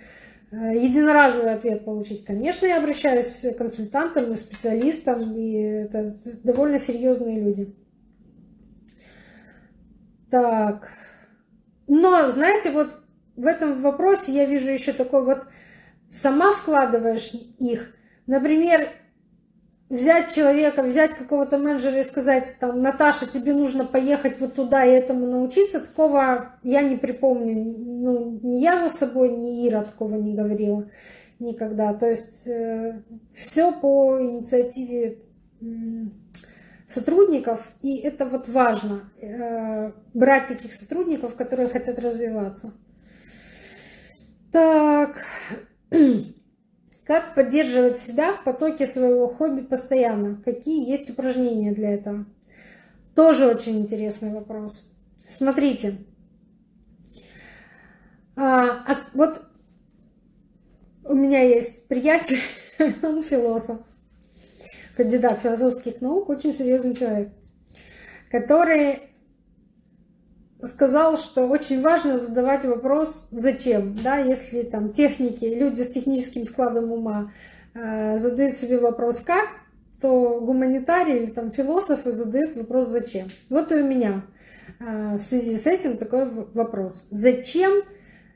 S1: Э, единоразовый ответ получить, конечно, я обращаюсь к консультантам и специалистам, и это довольно серьезные люди. Так. Но, знаете, вот в этом вопросе я вижу еще такой вот, сама вкладываешь их. Например, взять человека, взять какого-то менеджера и сказать, там, Наташа, тебе нужно поехать вот туда и этому научиться, такого я не припомню. Ну, ни я за собой, ни Ира такого не говорила никогда. То есть э, все по инициативе сотрудников, и это вот важно, э, брать таких сотрудников, которые хотят развиваться. Так, Как поддерживать себя в потоке своего хобби постоянно? Какие есть упражнения для этого? Тоже очень интересный вопрос. Смотрите. А, а, вот у меня есть приятель, он философ, кандидат философских наук, очень серьезный человек, который сказал, что очень важно задавать вопрос «зачем?». Да, если там техники, люди с техническим складом ума э, задают себе вопрос «как?», то гуманитарии или там философы задают вопрос «зачем?». Вот и у меня э, в связи с этим такой вопрос. Зачем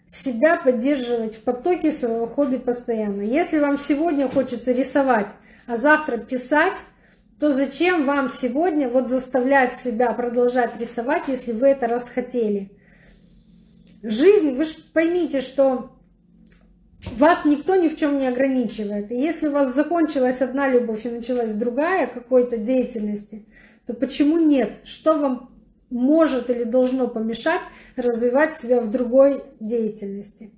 S1: себя поддерживать в потоке своего хобби постоянно? Если вам сегодня хочется рисовать, а завтра писать, то зачем вам сегодня вот заставлять себя продолжать рисовать, если вы это расхотели? Жизнь, вы же поймите, что вас никто ни в чем не ограничивает. И если у вас закончилась одна любовь и началась другая какой-то деятельности, то почему нет? Что вам может или должно помешать развивать себя в другой деятельности?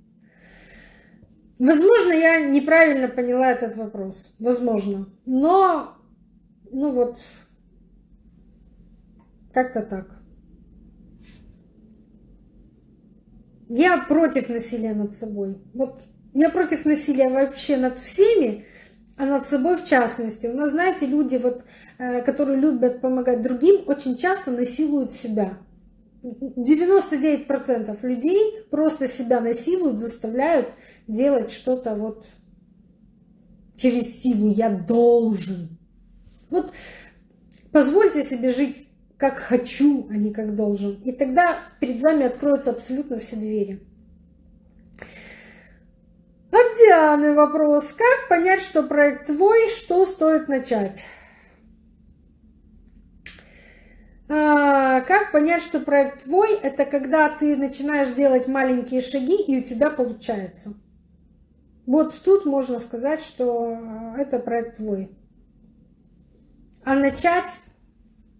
S1: Возможно, я неправильно поняла этот вопрос. Возможно. Но ну вот, как-то так. Я против насилия над собой. Вот я против насилия вообще над всеми, а над собой в частности. У нас, знаете, люди, вот, э, которые любят помогать другим, очень часто насилуют себя. 99% людей просто себя насилуют, заставляют делать что-то вот через силу. Я должен. Вот позвольте себе жить как хочу, а не как должен. И тогда перед вами откроются абсолютно все двери. От Дианы вопрос. Как понять, что проект твой, что стоит начать? А, как понять, что проект твой? Это когда ты начинаешь делать маленькие шаги, и у тебя получается. Вот тут можно сказать, что это проект твой. А начать,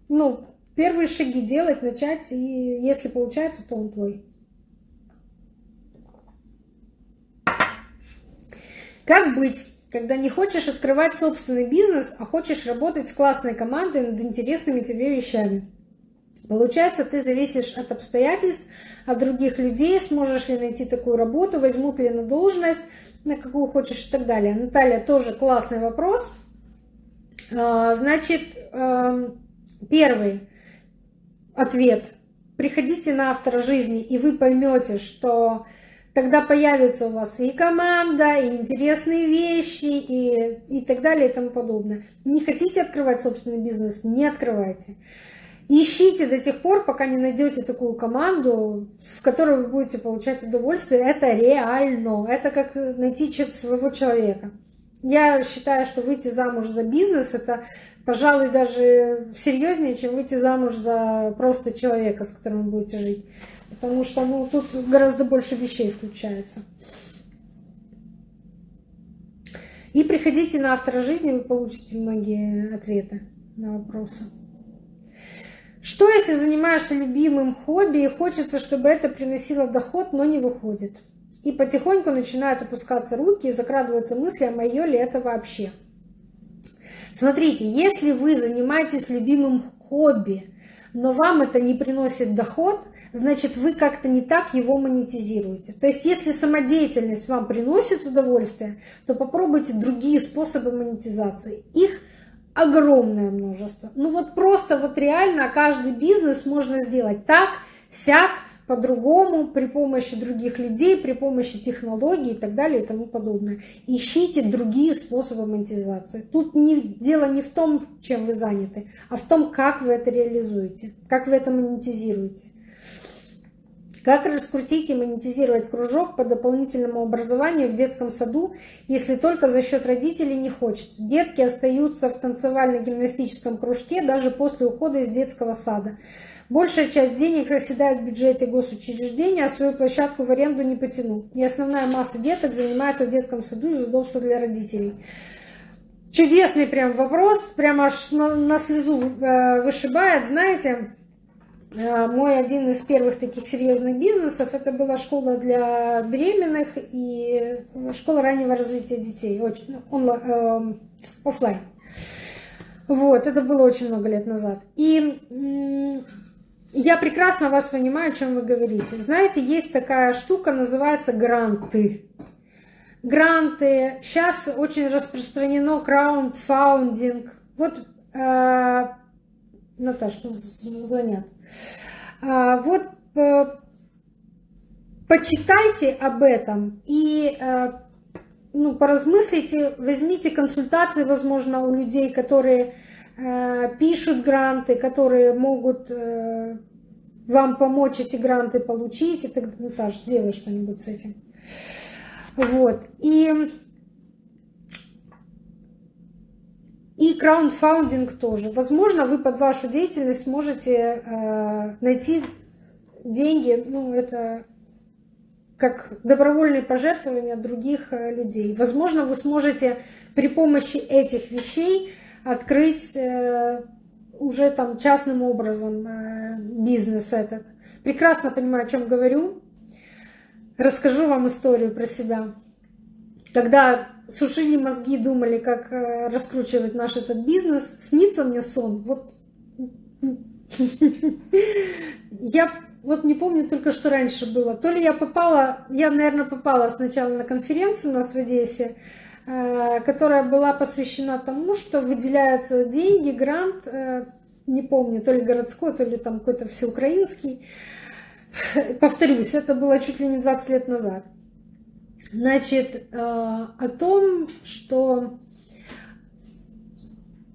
S1: ну, первые шаги делать, начать, и если получается, то он твой. Как быть, когда не хочешь открывать собственный бизнес, а хочешь работать с классной командой над интересными тебе вещами? Получается, ты зависишь от обстоятельств, от других людей, сможешь ли найти такую работу, возьмут ли на должность, на какую хочешь и так далее. Наталья, тоже классный вопрос. А, значит, эм, первый ответ. Приходите на автора жизни, и вы поймете, что тогда появится у вас и команда, и интересные вещи, и, и так далее, и тому подобное. Не хотите открывать собственный бизнес, не открывайте. Ищите до тех пор, пока не найдете такую команду, в которой вы будете получать удовольствие. Это реально. Это как найти своего человека. Я считаю, что выйти замуж за бизнес – это, пожалуй, даже серьезнее, чем выйти замуж за просто человека, с которым вы будете жить. Потому что ну, тут гораздо больше вещей включается. И приходите на автора жизни, вы получите многие ответы на вопросы. Что, если занимаешься любимым хобби и хочется, чтобы это приносило доход, но не выходит? И потихоньку начинают опускаться руки и закрадываются мысли, а мое ли это вообще? Смотрите, если вы занимаетесь любимым хобби, но вам это не приносит доход, значит вы как-то не так его монетизируете. То есть если самодеятельность вам приносит удовольствие, то попробуйте другие способы монетизации. Их огромное множество. Ну вот просто вот реально каждый бизнес можно сделать так, сяк, по-другому, при помощи других людей, при помощи технологий и так далее и тому подобное. Ищите другие способы монетизации. Тут не, дело не в том, чем вы заняты, а в том, как вы это реализуете, как вы это монетизируете. Как раскрутить и монетизировать кружок по дополнительному образованию в детском саду, если только за счет родителей не хочется? Детки остаются в танцевально-гимнастическом кружке даже после ухода из детского сада. Большая часть денег заседает в бюджете госучреждения, а свою площадку в аренду не потяну. И основная масса деток занимается в детском саду из удобства для родителей. Чудесный прям вопрос, прям аж на, слезу э, вышибает. Знаете, Э, мой один из первых таких серьезных бизнесов это была школа для беременных и школа раннего развития детей, онлайн, э, офлайн. Вот, это было очень много лет назад. И я прекрасно вас понимаю, о чем вы говорите. Знаете, есть такая штука, называется гранты. Гранты. Сейчас очень распространено краундфаундинг. Вот, э, Наташа, звонят. А, вот э, почитайте об этом и э, ну, поразмыслите, возьмите консультации, возможно, у людей, которые э, пишут гранты, которые могут вам помочь эти гранты получить, и тогда, Наташа, сделай что-нибудь с этим. Вот. И И краундфаундинг тоже. Возможно, вы под вашу деятельность можете э, найти деньги, ну, это как добровольные пожертвования других э, людей. Возможно, вы сможете при помощи этих вещей открыть э, уже там частным образом э, бизнес этот. Прекрасно понимаю, о чем говорю. Расскажу вам историю про себя. Когда сушили мозги, думали, как э, раскручивать наш этот бизнес, снится мне сон. Вот я вот не помню только, что раньше было. То ли я попала, я, наверное, попала сначала на конференцию у нас в Одессе, которая была посвящена тому, что выделяются деньги, грант, э, не помню, то ли городской, то ли там какой-то всеукраинский. Повторюсь, это было чуть ли не 20 лет назад. Значит, э, о том, что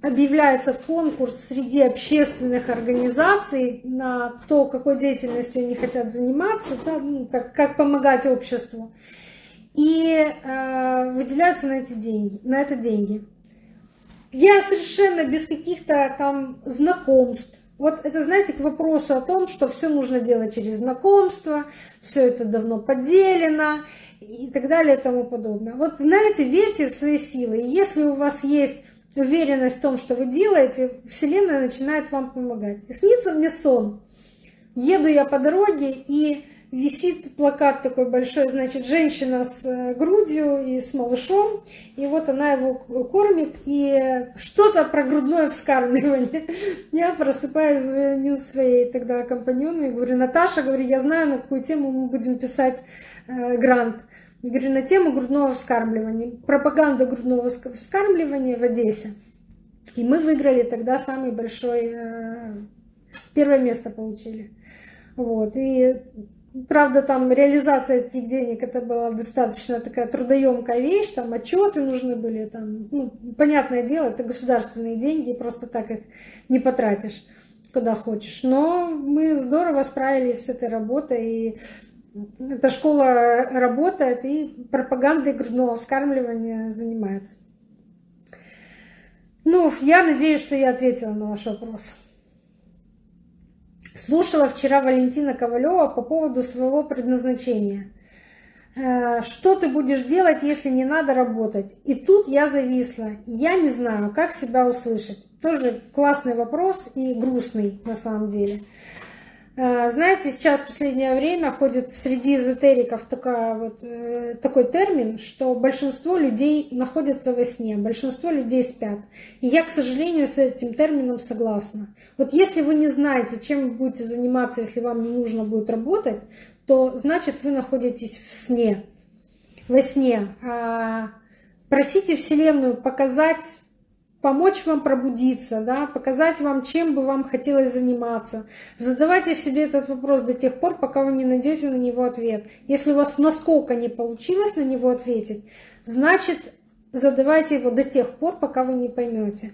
S1: объявляется конкурс среди общественных организаций на то, какой деятельностью они хотят заниматься, да, ну, как, как помогать обществу. И э, выделяются на эти деньги, на это деньги. Я совершенно без каких-то там знакомств. Вот это, знаете, к вопросу о том, что все нужно делать через знакомство, все это давно поделено, и так далее и тому подобное. Вот знаете, верьте в свои силы. И если у вас есть уверенность в том, что вы делаете, Вселенная начинает вам помогать. И снится мне сон. Еду я по дороге, и висит плакат такой большой, значит, женщина с э, грудью и с малышом, и вот она его кормит, и что-то про грудное вскармливание. Я просыпаюсь, звоню своей тогда компаньону и говорю, Наташа, говорю, я знаю, на какую тему мы будем писать э, грант. Я говорю, на тему грудного вскармливания, пропаганда грудного вскармливания в Одессе. И мы выиграли тогда самый большой, э, первое место получили. Вот. И правда, там реализация этих денег это была достаточно такая трудоемкая вещь, там отчеты нужны были, там, ну, понятное дело, это государственные деньги, просто так их не потратишь куда хочешь. Но мы здорово справились с этой работой, и эта школа работает и пропагандой грудного вскармливания занимается. Ну, я надеюсь, что я ответила на ваш вопрос. Слушала вчера Валентина Ковалева по поводу своего предназначения. Э, что ты будешь делать, если не надо работать? И тут я зависла. Я не знаю, как себя услышать. Тоже классный вопрос и грустный на самом деле. Э, знаете, сейчас в последнее время ходит среди эзотериков такая вот, э, такой термин, что большинство людей находятся во сне, большинство людей спят. И я, к сожалению, с этим термином согласна. Вот если вы не знаете, чем вы будете заниматься, если вам не нужно будет работать, то значит вы находитесь в сне, во сне. А, просите Вселенную показать помочь вам пробудиться, да, показать вам, чем бы вам хотелось заниматься. Задавайте себе этот вопрос до тех пор, пока вы не найдете на него ответ. Если у вас насколько не получилось на него ответить, значит, задавайте его до тех пор, пока вы не поймете.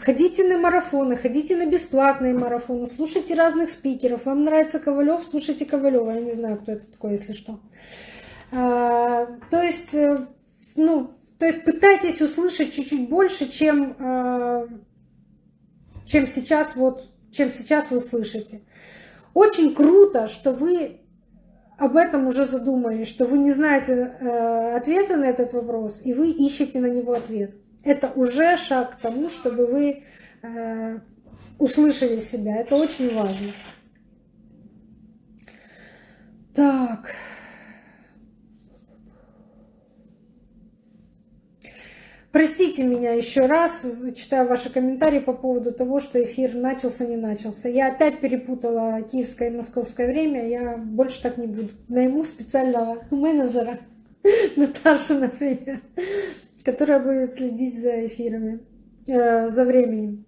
S1: Ходите на марафоны, ходите на бесплатные марафоны, слушайте разных спикеров. Вам нравится Ковалев, слушайте Ковалева. Я не знаю, кто это такой, если что. А, то есть, э, ну, то есть пытайтесь услышать чуть-чуть больше, чем, э, чем, сейчас, вот, чем сейчас вы слышите. Очень круто, что вы об этом уже задумались, что вы не знаете э, ответа на этот вопрос, и вы ищете на него ответ. Это уже шаг к тому, чтобы вы э, услышали себя. Это очень важно. Так. Простите меня еще раз, читаю ваши комментарии по поводу того, что эфир начался, не начался. Я опять перепутала киевское и московское время, я больше так не буду. Найму специального менеджера, Наташу, например, которая будет следить за эфирами, э, за временем.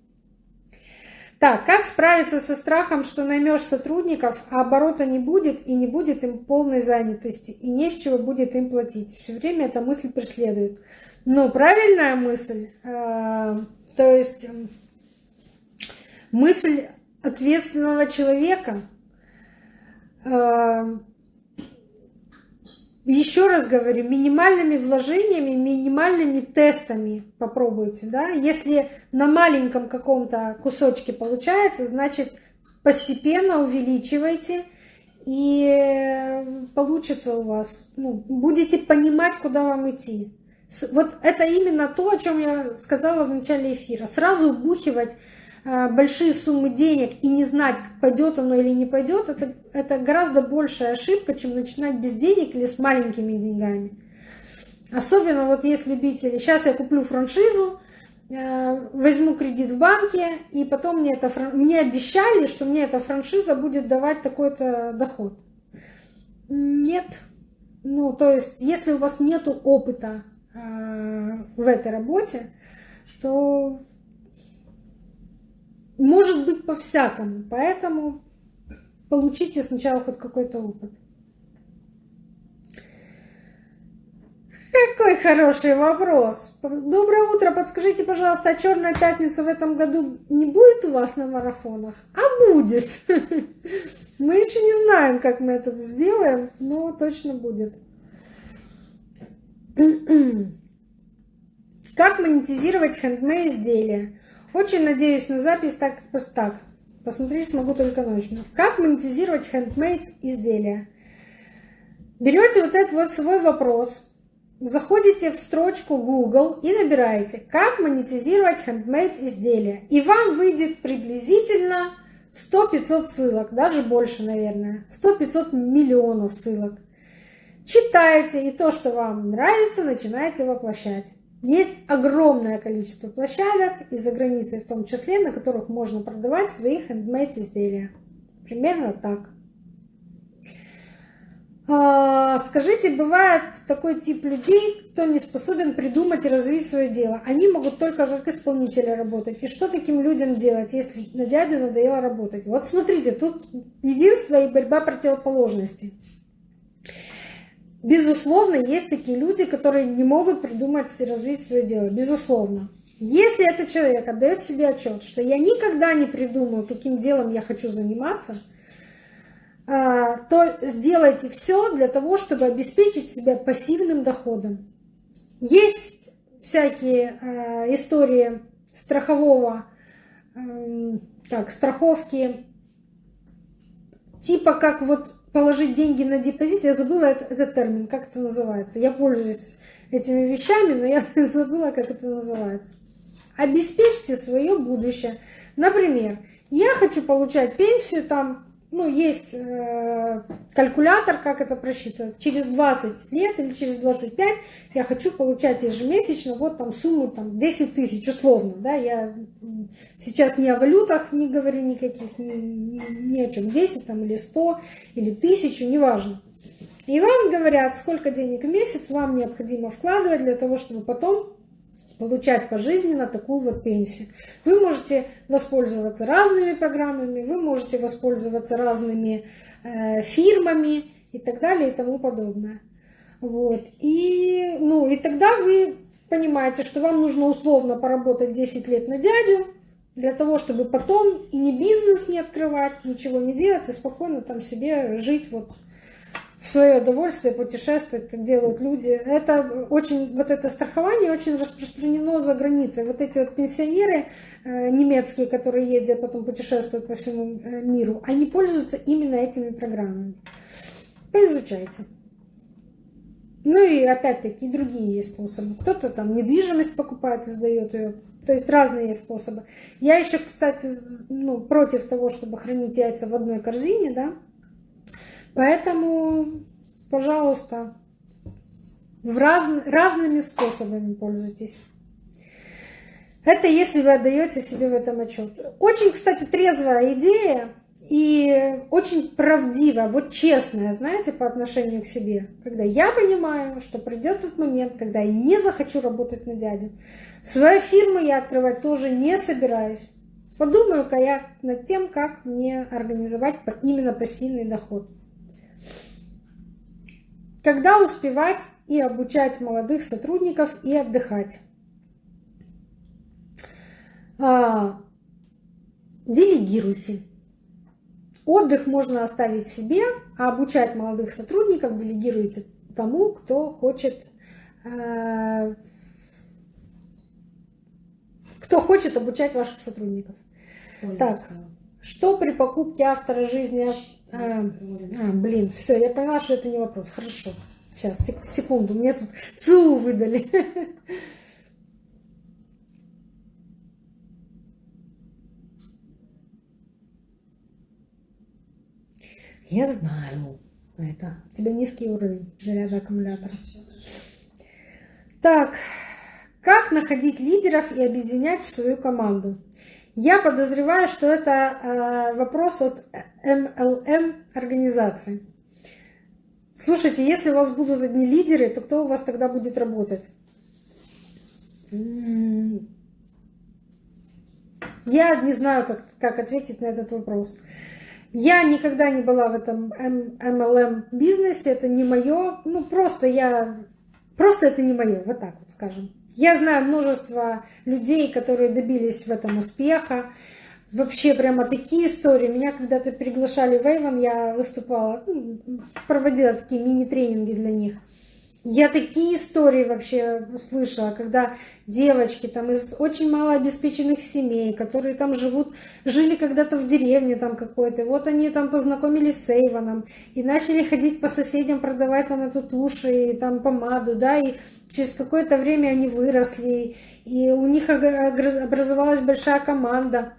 S1: Так, как справиться со страхом, что наймешь сотрудников, а оборота не будет и не будет им полной занятости, и не с чего будет им платить? Все время эта мысль преследует. Ну, правильная мысль. А, то есть мысль ответственного человека. А, еще раз говорю, минимальными вложениями, минимальными тестами попробуйте. Да? Если на маленьком каком-то кусочке получается, значит постепенно увеличивайте, и получится у вас. Ну, будете понимать, куда вам идти. Вот это именно то, о чем я сказала в начале эфира. Сразу убухивать э, большие суммы денег и не знать, пойдет оно или не пойдет, это, это гораздо большая ошибка, чем начинать без денег или с маленькими деньгами. Особенно вот есть любители. Сейчас я куплю франшизу, э, возьму кредит в банке, и потом мне, это, мне обещали, что мне эта франшиза будет давать такой-то доход. Нет. Ну, то есть, если у вас нет опыта в этой работе, то может быть по-всякому. Поэтому получите сначала хоть какой-то опыт. Какой хороший вопрос. Доброе утро. Подскажите, пожалуйста, а Черная пятница в этом году не будет у вас на марафонах? А будет. Мы еще не знаем, как мы это сделаем, но точно будет. Как монетизировать хендмей изделия? Очень надеюсь на запись так как так. Посмотреть смогу только ночью. Как монетизировать хендмейд изделия? Берете вот этот вот свой вопрос, заходите в строчку Google и набираете «Как монетизировать хендмейд изделия?» И вам выйдет приблизительно 100-500 ссылок, даже больше, наверное. 100-500 миллионов ссылок. Читаете, и то, что вам нравится, начинаете воплощать. Есть огромное количество площадок, и за границей в том числе, на которых можно продавать свои хендмейд изделия. Примерно так. А, скажите, бывает такой тип людей, кто не способен придумать и развить свое дело. Они могут только как исполнители работать. И что таким людям делать, если на дядю надоело работать? Вот смотрите, тут единство и борьба противоположностей. Безусловно, есть такие люди, которые не могут придумать и развить свое дело. Безусловно. Если этот человек отдает себе отчет, что я никогда не придумаю, каким делом я хочу заниматься – а, то сделайте все для того, чтобы обеспечить себя пассивным доходом. Есть всякие а, истории страхового, так, страховки, типа как вот положить деньги на депозит, я забыла этот, термин, как это называется. Я пользуюсь этими вещами, но я забыла, как это называется. Обеспечьте свое будущее. Например, я хочу получать пенсию там ну, есть э, калькулятор, как это просчитывать. Через 20 лет или через 25 я хочу получать ежемесячно вот там сумму там 10 тысяч условно. Да? Я сейчас не о валютах не говорю никаких, ни, ни, о чем. 10 там, или 100 или 1000, неважно. И вам говорят, сколько денег в месяц вам необходимо вкладывать для того, чтобы потом получать пожизненно такую вот пенсию. Вы можете воспользоваться разными программами, вы можете воспользоваться разными э, фирмами и так далее и тому подобное. Вот. И, ну, и тогда вы понимаете, что вам нужно условно поработать 10 лет на дядю, для того, чтобы потом ни бизнес не открывать, ничего не делать и спокойно там себе жить вот в свое удовольствие путешествовать, как делают люди. Это очень, вот это страхование очень распространено за границей. Вот эти вот пенсионеры э, немецкие, которые ездят, потом путешествуют по всему э, миру, они пользуются именно этими программами. Поизучайте. Ну и опять-таки другие есть способы. Кто-то там недвижимость покупает и сдает ее. То есть разные есть способы. Я еще, кстати, ну, против того, чтобы хранить яйца в одной корзине, да, Поэтому, пожалуйста, в раз, разными способами пользуйтесь. Это если вы отдаете себе в этом отчет. Очень, кстати, трезвая идея и очень правдивая, вот честная, знаете, по отношению к себе. Когда я понимаю, что придет тот момент, когда я не захочу работать на дядю. Свою фирму я открывать тоже не собираюсь. Подумаю-ка я над тем, как мне организовать именно пассивный доход. Когда успевать и обучать молодых сотрудников и отдыхать? А, делегируйте. Отдых можно оставить себе, а обучать молодых сотрудников делегируйте тому, кто хочет, э, кто хочет обучать ваших сотрудников. Ой, так, что при покупке автора жизни а, а, блин, все, я поняла, что это не вопрос. Хорошо. Сейчас, секунду, мне тут ЦУ выдали. Я знаю. Это у тебя низкий уровень заряда аккумулятора. Так, как находить лидеров и объединять в свою команду? Я подозреваю, что это э, вопрос от MLM организации. Слушайте, если у вас будут одни лидеры, то кто у вас тогда будет работать? Я не знаю, как, как ответить на этот вопрос. Я никогда не была в этом MLM бизнесе, это не мое, ну просто я, просто это не мое, вот так вот скажем. Я знаю множество людей, которые добились в этом успеха. Вообще прямо такие истории. Меня когда-то приглашали в Эйвон, я выступала, ну, проводила такие мини-тренинги для них. Я такие истории вообще слышала, когда девочки там из очень малообеспеченных семей, которые там живут, жили когда-то в деревне там какой-то, вот они там познакомились с Эйвоном и начали ходить по соседям, продавать там эту тушь и там помаду, да, и через какое-то время они выросли, и у них образовалась большая команда.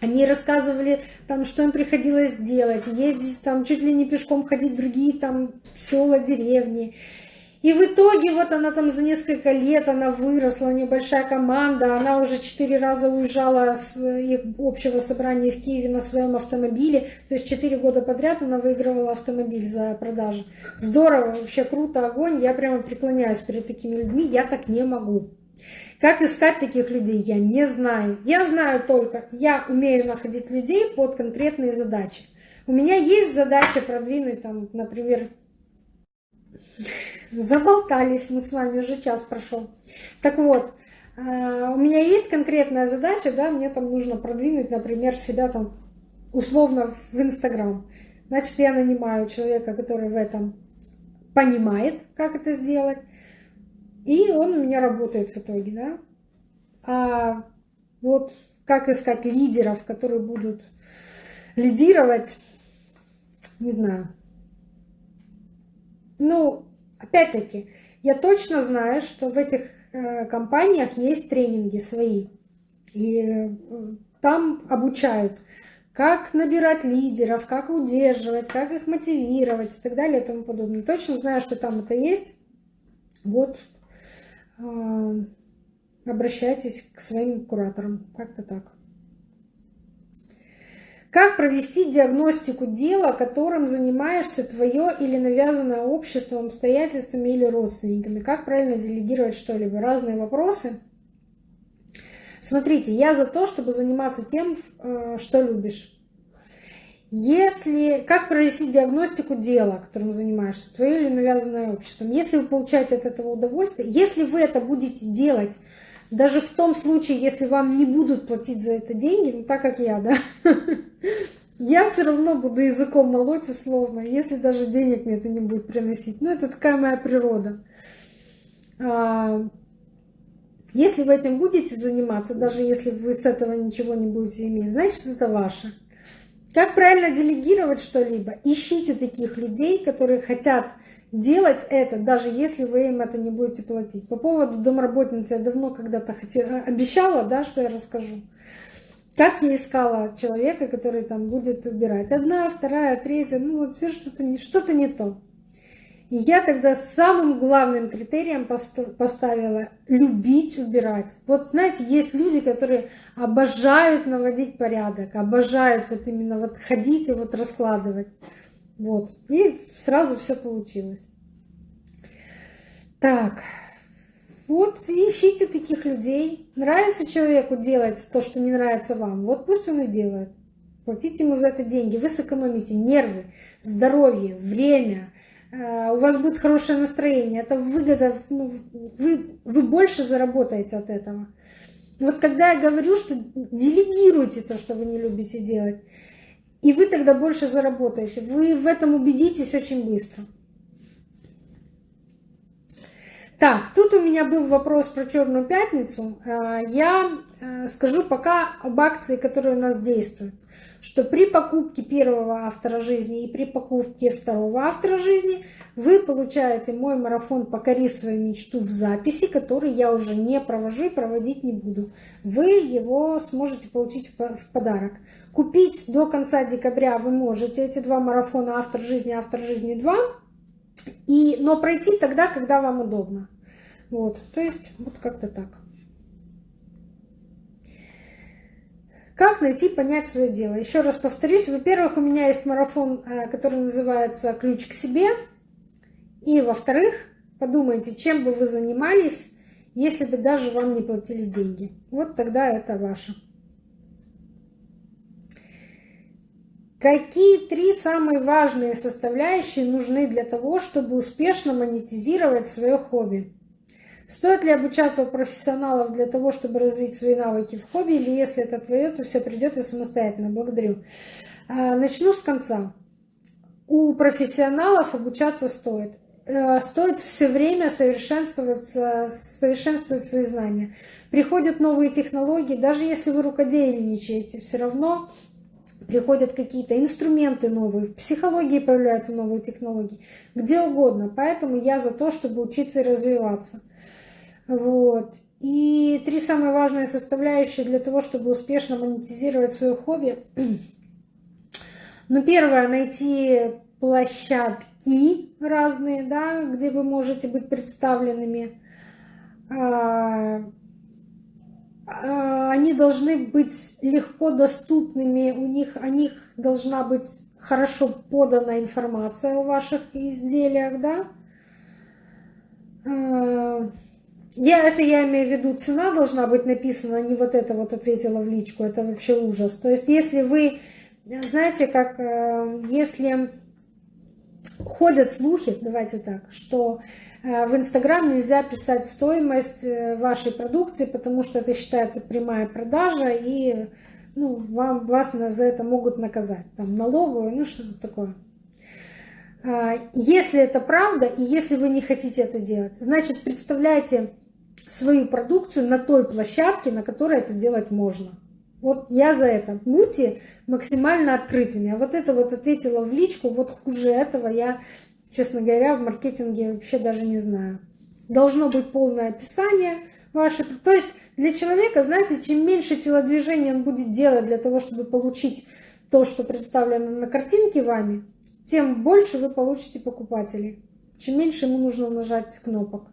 S1: Они рассказывали, там, что им приходилось делать, ездить там чуть ли не пешком ходить в другие там села, деревни. И в итоге вот она там за несколько лет, она выросла, у нее большая команда, она уже четыре раза уезжала с их общего собрания в Киеве на своем автомобиле, то есть четыре года подряд она выигрывала автомобиль за продажи. Здорово, вообще круто, огонь, я прямо преклоняюсь перед такими людьми, я так не могу. Как искать таких людей, я не знаю. Я знаю только, я умею находить людей под конкретные задачи. У меня есть задача продвинуть, там, например, Заболтались мы с вами, уже час прошел. Так вот, э, у меня есть конкретная задача, да, мне там нужно продвинуть, например, себя там условно в Инстаграм. Значит, я нанимаю человека, который в этом понимает, как это сделать, и он у меня работает в итоге, да. А вот как искать лидеров, которые будут лидировать, не знаю. Ну, Опять-таки, я точно знаю, что в этих э, компаниях есть тренинги свои. И э, там обучают, как набирать лидеров, как удерживать, как их мотивировать и так далее и тому подобное. Точно знаю, что там это есть. Вот э, обращайтесь к своим кураторам. Как-то так. Как провести диагностику дела, которым занимаешься твое или навязанное обществом, обстоятельствами или родственниками? Как правильно делегировать что-либо? Разные вопросы. Смотрите, я за то, чтобы заниматься тем, э, что любишь. Если, как провести диагностику дела, которым занимаешься, твое или навязанное обществом? Если вы получаете от этого удовольствие, если вы это будете делать даже в том случае, если вам не будут платить за это деньги, ну так как я, да, я все равно буду языком молоть условно, если даже денег мне это не будет приносить. Ну, это такая моя природа. А, если вы этим будете заниматься, даже если вы с этого ничего не будете иметь, значит, это ваше. Как правильно делегировать что-либо? Ищите таких людей, которые хотят делать это, даже если вы им это не будете платить. По поводу домработницы я давно когда-то хотела, обещала, да, что я расскажу. Как я искала человека, который там будет убирать. Одна, вторая, третья, ну вот все что-то не, что-то не то. И я тогда самым главным критерием поставила любить убирать. Вот знаете, есть люди, которые обожают наводить порядок, обожают вот именно вот ходить и вот раскладывать. Вот. И сразу все получилось. Так. Вот ищите таких людей. Нравится человеку делать то, что не нравится вам. Вот пусть он и делает. Платите ему за это деньги. Вы сэкономите нервы, здоровье, время. Э, у вас будет хорошее настроение. Это выгода. Ну, вы, вы больше заработаете от этого. Вот когда я говорю, что делегируйте то, что вы не любите делать, и вы тогда больше заработаете. Вы в этом убедитесь очень быстро. Так, тут у меня был вопрос про Черную пятницу. А, я э, скажу пока об акции, которая у нас действует. Что при покупке первого автора жизни и при покупке второго автора жизни вы получаете мой марафон «Покори свою мечту» в записи, который я уже не провожу и проводить не буду. Вы его сможете получить в подарок. Купить до конца декабря вы можете эти два марафона «Автор жизни» «Автор жизни 2», и, но пройти тогда, когда вам удобно. Вот, то есть вот как-то так. Как найти, понять свое дело? Еще раз повторюсь. Во-первых, у меня есть марафон, э, который называется «Ключ к себе». И во-вторых, подумайте, чем бы вы занимались, если бы даже вам не платили деньги. Вот тогда это ваше. Какие три самые важные составляющие нужны для того, чтобы успешно монетизировать свое хобби? Стоит ли обучаться у профессионалов для того, чтобы развить свои навыки в хобби, или если это твое, то все придет и самостоятельно? Благодарю. А, начну с конца. У профессионалов обучаться стоит. Э, стоит все время совершенствовать, совершенствовать свои знания. Приходят новые технологии, даже если вы рукодельничаете, все равно приходят какие-то инструменты новые, в психологии появляются новые технологии, где угодно. Поэтому я за то, чтобы учиться и развиваться. Вот. И три самые важные составляющие для того, чтобы успешно монетизировать свое хобби. Ну, первое, найти площадки разные, да, где вы можете быть представленными. А, а, они должны быть легко доступными, у них, о них должна быть хорошо подана информация о ваших изделиях, да. А, я, это я имею в виду, цена должна быть написана, не вот это вот ответила в личку, это вообще ужас. То есть если вы, знаете, как э, если ходят слухи, давайте так, что в Инстаграм нельзя писать стоимость э, вашей продукции, потому что это считается прямая продажа, и ну, вам, вас за это могут наказать, там, налоговую, ну, что-то такое. А, если это правда, и если вы не хотите это делать, значит, представляйте свою продукцию на той площадке, на которой это делать можно. Вот я за это. Будьте максимально открытыми. А вот это вот ответила в личку, вот хуже этого я, честно говоря, в маркетинге вообще даже не знаю. Должно быть полное описание ваше. То есть для человека, знаете, чем меньше телодвижений он будет делать для того, чтобы получить то, что представлено на картинке вами, тем больше вы получите покупателей. Чем меньше ему нужно нажать кнопок.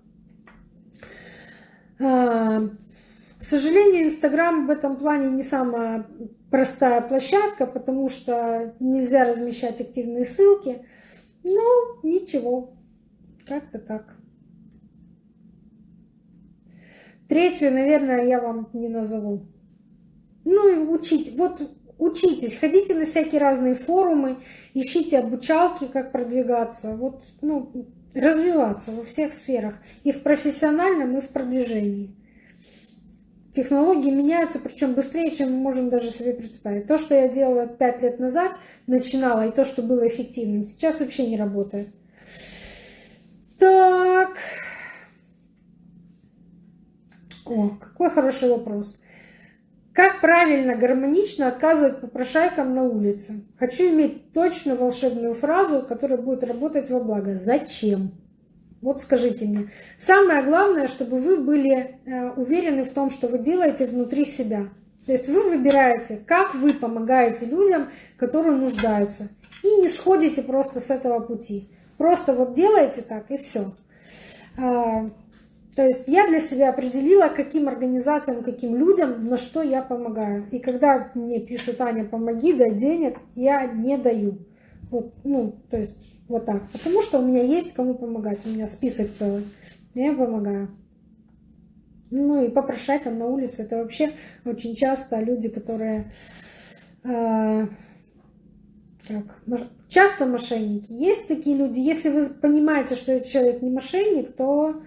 S1: А, к сожалению, Инстаграм в этом плане не самая простая площадка, потому что нельзя размещать активные ссылки. Но ничего, как-то так. Третью, наверное, я вам не назову. Ну и учить. Вот учитесь, ходите на всякие разные форумы, ищите обучалки, как продвигаться. Вот, ну, развиваться во всех сферах, и в профессиональном, и в продвижении. Технологии меняются, причем быстрее, чем мы можем даже себе представить. То, что я делала пять лет назад, начинала, и то, что было эффективным, сейчас вообще не работает. Так. О, какой хороший вопрос. Как правильно, гармонично отказывать попрошайкам на улице? Хочу иметь точную волшебную фразу, которая будет работать во благо. Зачем? Вот скажите мне. Самое главное, чтобы вы были э, уверены в том, что вы делаете внутри себя. То есть вы выбираете, как вы помогаете людям, которые нуждаются. И не сходите просто с этого пути. Просто вот делаете так и все. А, то есть я для себя определила, каким организациям, каким людям, на что я помогаю. И когда мне пишут, Аня, помоги, дай денег, я не даю. Вот, ну, то есть вот так. Потому что у меня есть кому помогать. У меня список целый. Я помогаю. Ну и попрошайкам на улице. Это вообще очень часто люди, которые... Э, как, часто мошенники. Есть такие люди. Если вы понимаете, что этот человек не мошенник, то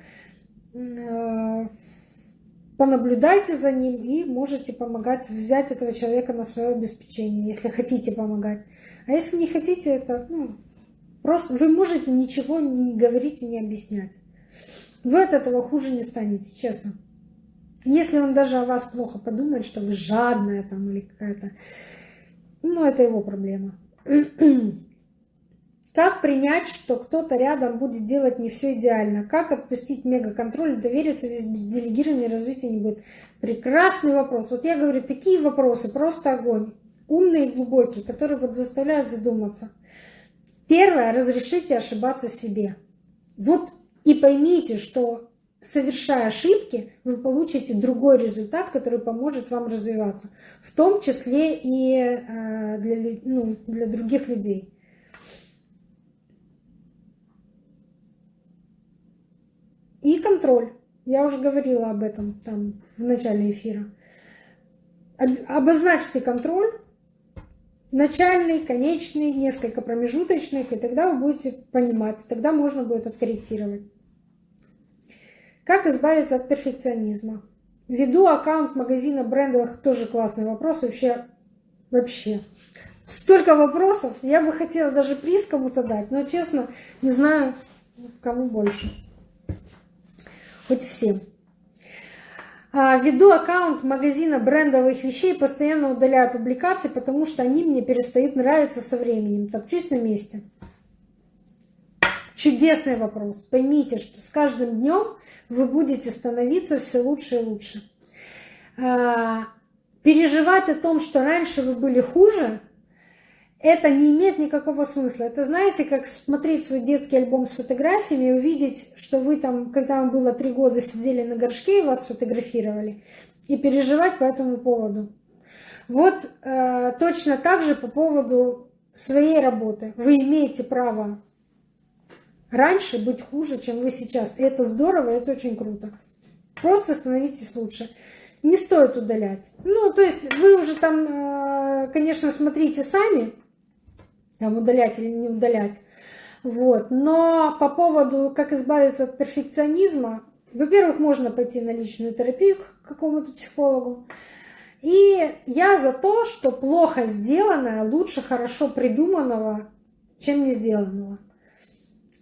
S1: Э, понаблюдайте за ним и можете помогать, взять этого человека на свое обеспечение, если хотите помогать. А если не хотите, это ну, просто вы можете ничего не говорить и не объяснять. Вы от этого хуже не станете, честно. Если он даже о вас плохо подумает, что вы жадная там или какая-то, ну, это его проблема. Как принять, что кто-то рядом будет делать не все идеально? Как отпустить мегаконтроль и довериться, без делегирования развития не будет? Прекрасный вопрос. Вот я говорю, такие вопросы, просто огонь. Умные и глубокие, которые вот заставляют задуматься. Первое, разрешите ошибаться себе. Вот и поймите, что совершая ошибки, вы получите другой результат, который поможет вам развиваться. В том числе и э, для, ну, для других людей. И контроль. Я уже говорила об этом там в начале эфира. Обозначьте контроль, начальный, конечный, несколько промежуточных, и тогда вы будете понимать, тогда можно будет откорректировать. Как избавиться от перфекционизма? Веду аккаунт магазина брендовых, тоже классный вопрос, вообще, вообще. Столько вопросов, я бы хотела даже приз кому-то дать, но честно, не знаю, кому больше хоть всем. А, веду аккаунт магазина брендовых вещей, постоянно удаляю публикации, потому что они мне перестают нравиться со временем. Топчусь на месте. чудесный вопрос. Поймите, что с каждым днем вы будете становиться все лучше и лучше. А, переживать о том, что раньше вы были хуже, это не имеет никакого смысла. Это знаете, как смотреть свой детский альбом с фотографиями и увидеть, что вы там, когда вам было три года, сидели на горшке и вас фотографировали, и переживать по этому поводу. Вот э, точно так же по поводу своей работы. Вы имеете право раньше быть хуже, чем вы сейчас. И это здорово, это очень круто. Просто становитесь лучше. Не стоит удалять. Ну, то есть вы уже там, э, конечно, смотрите сами, там удалять или не удалять. Вот. Но по поводу, как избавиться от перфекционизма, во-первых, можно пойти на личную терапию к какому-то психологу. И я за то, что плохо сделанное лучше хорошо придуманного, чем не сделанного.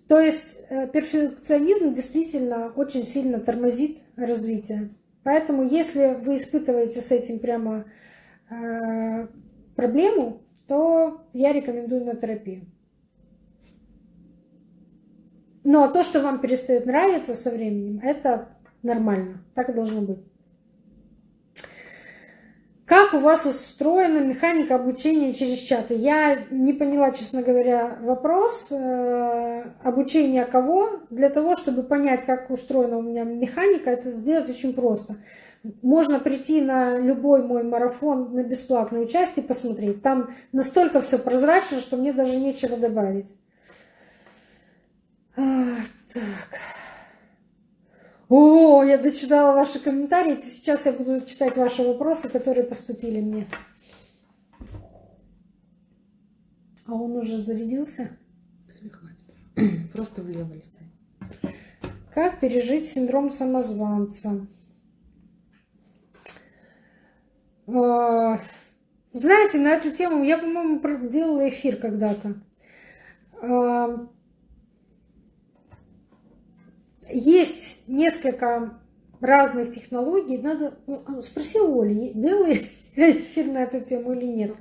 S1: То есть э, перфекционизм действительно очень сильно тормозит развитие. Поэтому если вы испытываете с этим прямо э, проблему, то я рекомендую на терапию. Но то, что вам перестает нравиться со временем, это нормально. Так и должно быть. Как у вас устроена механика обучения через чаты? Я не поняла, честно говоря, вопрос. Э, обучение кого? Для того, чтобы понять, как устроена у меня механика, это сделать очень просто. Можно прийти на любой мой марафон на бесплатную часть и посмотреть. Там настолько все прозрачно, что мне даже нечего добавить. А, так. О, я дочитала ваши комментарии. Сейчас я буду читать ваши вопросы, которые поступили мне. А он уже зарядился?
S2: Хватит. Просто влево листай.
S1: Как пережить синдром самозванца? А, знаете, на эту тему я, по-моему, делала эфир когда-то. А, есть несколько разных технологий. Надо ну, а, спроси у Оли, делала эфир на эту тему или нет.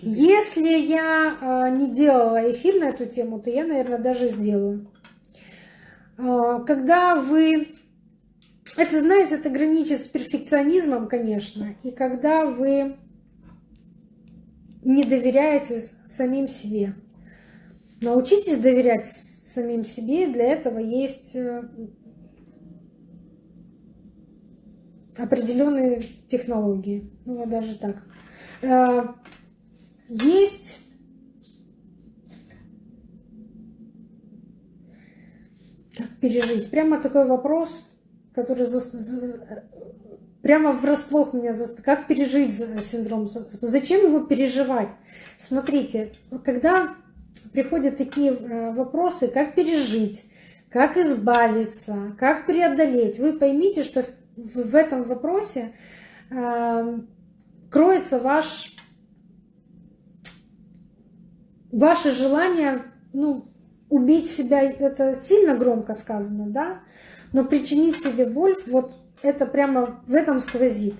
S1: Если я а, не делала эфир на эту тему, то я, наверное, даже сделаю. Когда вы... Это, знаете, это граничит с перфекционизмом, конечно. И когда вы не доверяете самим себе. Научитесь доверять самим себе. Для этого есть э, определенные технологии. Ну вот даже так. Э, есть как пережить. Прямо такой вопрос, который за, прямо врасплох меня за, как пережить синдром, зачем его переживать? Смотрите, когда приходят такие э, вопросы, как пережить, как избавиться, как преодолеть, вы поймите, что в этом вопросе э, кроется ваш, ваше желание ну, убить себя, это сильно громко сказано, да, но причинить себе боль, вот это прямо в этом сквозит.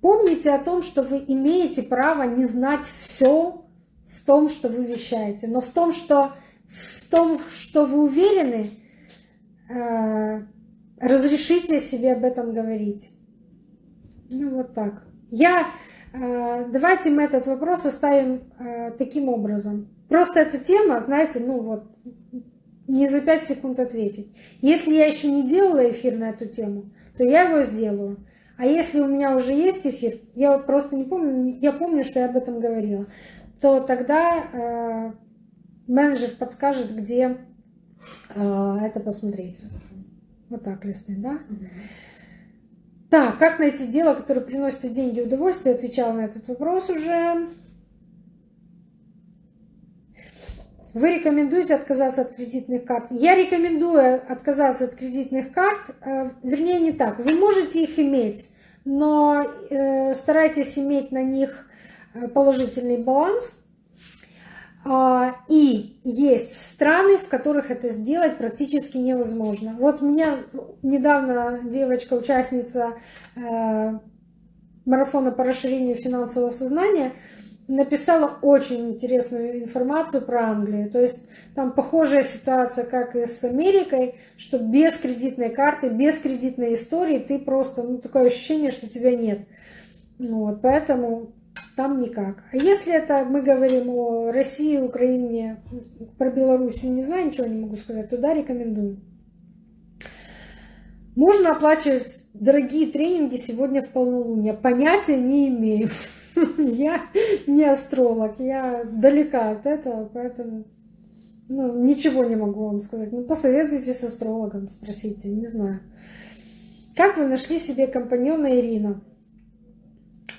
S1: Помните о том, что вы имеете право не знать все в том, что вы вещаете, но в том, что, в том, что вы уверены, э, разрешите себе об этом говорить. Ну вот так. Я, э, давайте мы этот вопрос оставим э, таким образом. Просто эта тема, знаете, ну вот, не за пять секунд ответить. Если я еще не делала эфир на эту тему, то я его сделаю. А если у меня уже есть эфир, я вот просто не помню, я помню, что я об этом говорила, то тогда э, менеджер подскажет, где э, это посмотреть. Вот так листный, да? Так, как найти дело, которое приносит деньги и удовольствие? Отвечала на этот вопрос уже. Вы рекомендуете отказаться от кредитных карт? Я рекомендую отказаться от кредитных карт, э, вернее не так. Вы можете их иметь, но э, старайтесь иметь на них э, положительный баланс. А, и есть страны, в которых это сделать практически невозможно. Вот меня недавно девочка, участница марафона по расширению финансового сознания, написала очень интересную информацию про Англию. То есть там похожая ситуация, как и с Америкой, что без кредитной карты, без кредитной истории ты просто, ну, такое ощущение, что тебя нет. Вот, поэтому там никак. А если это мы говорим о России, Украине, про Белоруссию не знаю, ничего не могу сказать, туда рекомендую. Можно оплачивать дорогие тренинги сегодня в полнолуние. Понятия не имею. Я не астролог, я далека от этого, поэтому ну, ничего не могу вам сказать. Ну, посоветуйтесь с астрологом, спросите, не знаю. Как вы нашли себе компаньона Ирина?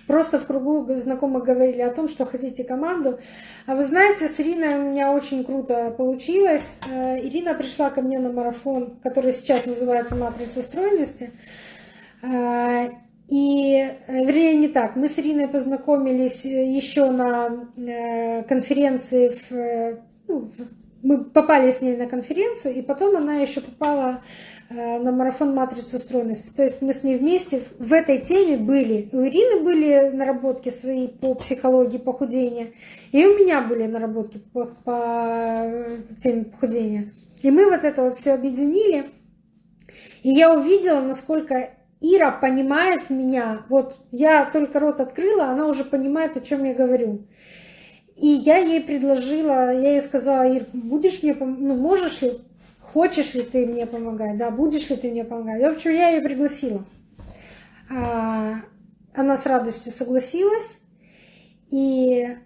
S1: Просто в кругу знакомых говорили о том, что хотите команду. А вы знаете, с Ириной у меня очень круто получилось. Э, Ирина пришла ко мне на марафон, который сейчас называется «Матрица стройности». Э, и, э, вернее, не так. Мы с Ириной познакомились еще на конференции в, ну, мы попали с ней на конференцию, и потом она еще попала Э, на марафон матрицу стройности. То есть мы с ней вместе в этой теме были. У Ирины были наработки свои по психологии похудения, и у меня были наработки по, по теме похудения. И мы вот это вот все объединили. И я увидела, насколько Ира понимает меня. Вот я только рот открыла, она уже понимает, о чем я говорю. И я ей предложила, я ей сказала, Ир, будешь мне, ну, можешь ли хочешь ли ты мне помогать, да, будешь ли ты мне помогать. В общем, я ее пригласила. А, она с радостью согласилась. И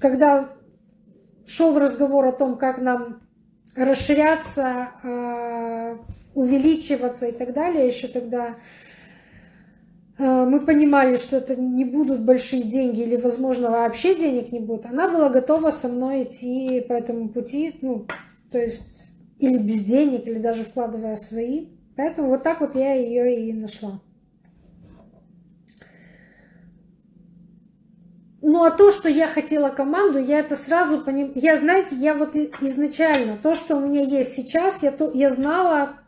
S1: когда шел разговор о том, как нам расширяться, а, увеличиваться и так далее, еще тогда а, мы понимали, что это не будут большие деньги или, возможно, вообще денег не будет, она была готова со мной идти по этому пути, ну, то есть или без денег, или даже вкладывая свои. Поэтому вот так вот я ее и нашла. Ну а то, что я хотела команду, я это сразу понимаю. Я, знаете, я вот изначально, то, что у меня есть сейчас, я, то, я знала,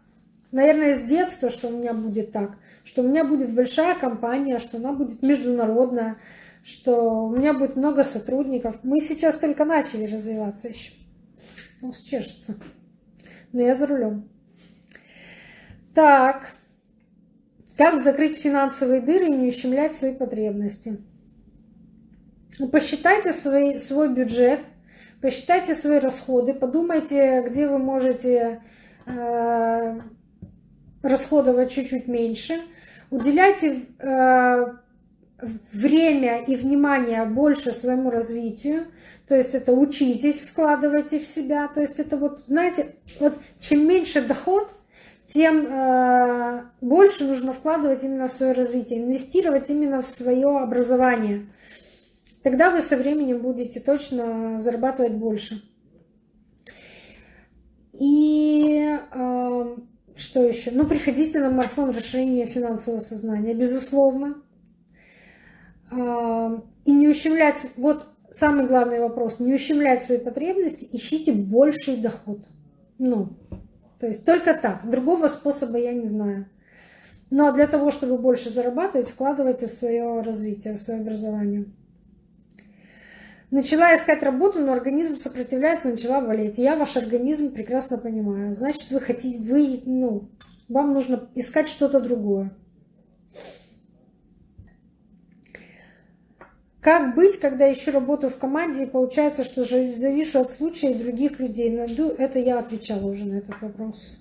S1: наверное, с детства, что у меня будет так. Что у меня будет большая компания, что она будет международная, что у меня будет много сотрудников. Мы сейчас только начали развиваться еще. Ну, чешется но я за рулем. Так, как закрыть финансовые дыры и не ущемлять свои потребности? Ну, посчитайте свой, свой бюджет, посчитайте свои расходы, подумайте, где вы можете э, расходовать чуть-чуть меньше. Уделяйте э, время и внимание больше своему развитию. То есть это учитесь, вкладывайте в себя. То есть это вот, знаете, вот чем меньше доход, тем э, больше нужно вкладывать именно в свое развитие, инвестировать именно в свое образование. Тогда вы со временем будете точно зарабатывать больше. И э, что еще? Ну, приходите на марафон расширения финансового сознания, безусловно. Э, и не ущемлять, вот самый главный вопрос, не ущемлять свои потребности, ищите больший доход. Ну, то есть только так. Другого способа я не знаю. Но для того, чтобы больше зарабатывать, вкладывайте в свое развитие, в свое образование. Начала искать работу, но организм сопротивляется, начала болеть. Я ваш организм прекрасно понимаю. Значит, вы хотите, вы, ну, вам нужно искать что-то другое. Как быть, когда ищу работу в команде и получается, что завишу от случая и других людей? Найду, это я отвечала уже на этот вопрос.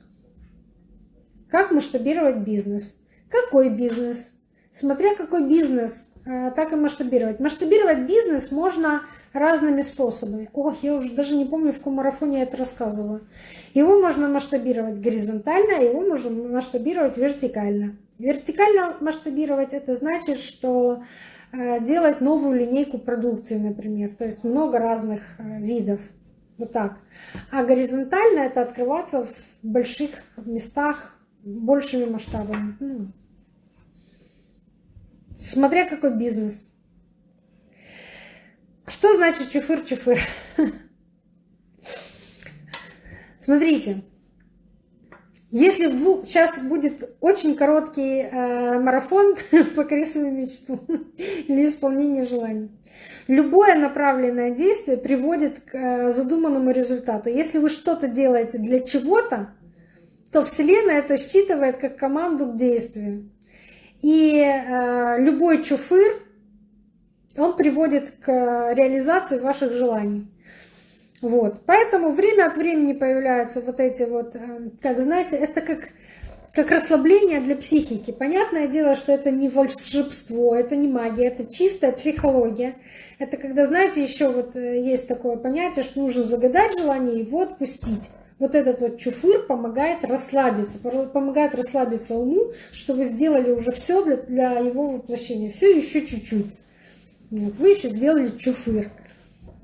S1: Как масштабировать бизнес? Какой бизнес? Смотря какой бизнес, так и масштабировать. Масштабировать бизнес можно разными способами. Ох, я уже даже не помню, в каком марафоне я это рассказывала. Его можно масштабировать горизонтально, его можно масштабировать вертикально. Вертикально масштабировать это значит, что Э, делать новую линейку продукции, например. То есть много разных э, видов. Вот так. А горизонтально это открываться в больших местах большими масштабами. Смотря какой бизнес. Что значит чуфыр-чуфыр? Смотрите, если сейчас будет очень короткий э, марафон «Покори свою мечту» или исполнение желаний. Любое направленное действие приводит к э, задуманному результату. Если вы что-то делаете для чего-то, то Вселенная это считывает как команду к действию. И э, любой чуфыр, он приводит к реализации ваших желаний. Вот. Поэтому время от времени появляются вот эти вот, э, как знаете, это как, как расслабление для психики. Понятное дело, что это не волшебство, это не магия, это чистая психология. Это когда, знаете, еще вот э, есть такое понятие, что нужно загадать желание и его отпустить. Вот этот вот чуфыр помогает расслабиться, помогает расслабиться уму, что вы сделали уже все для, его воплощения. Все еще чуть-чуть. Вот, вы еще сделали чуфыр.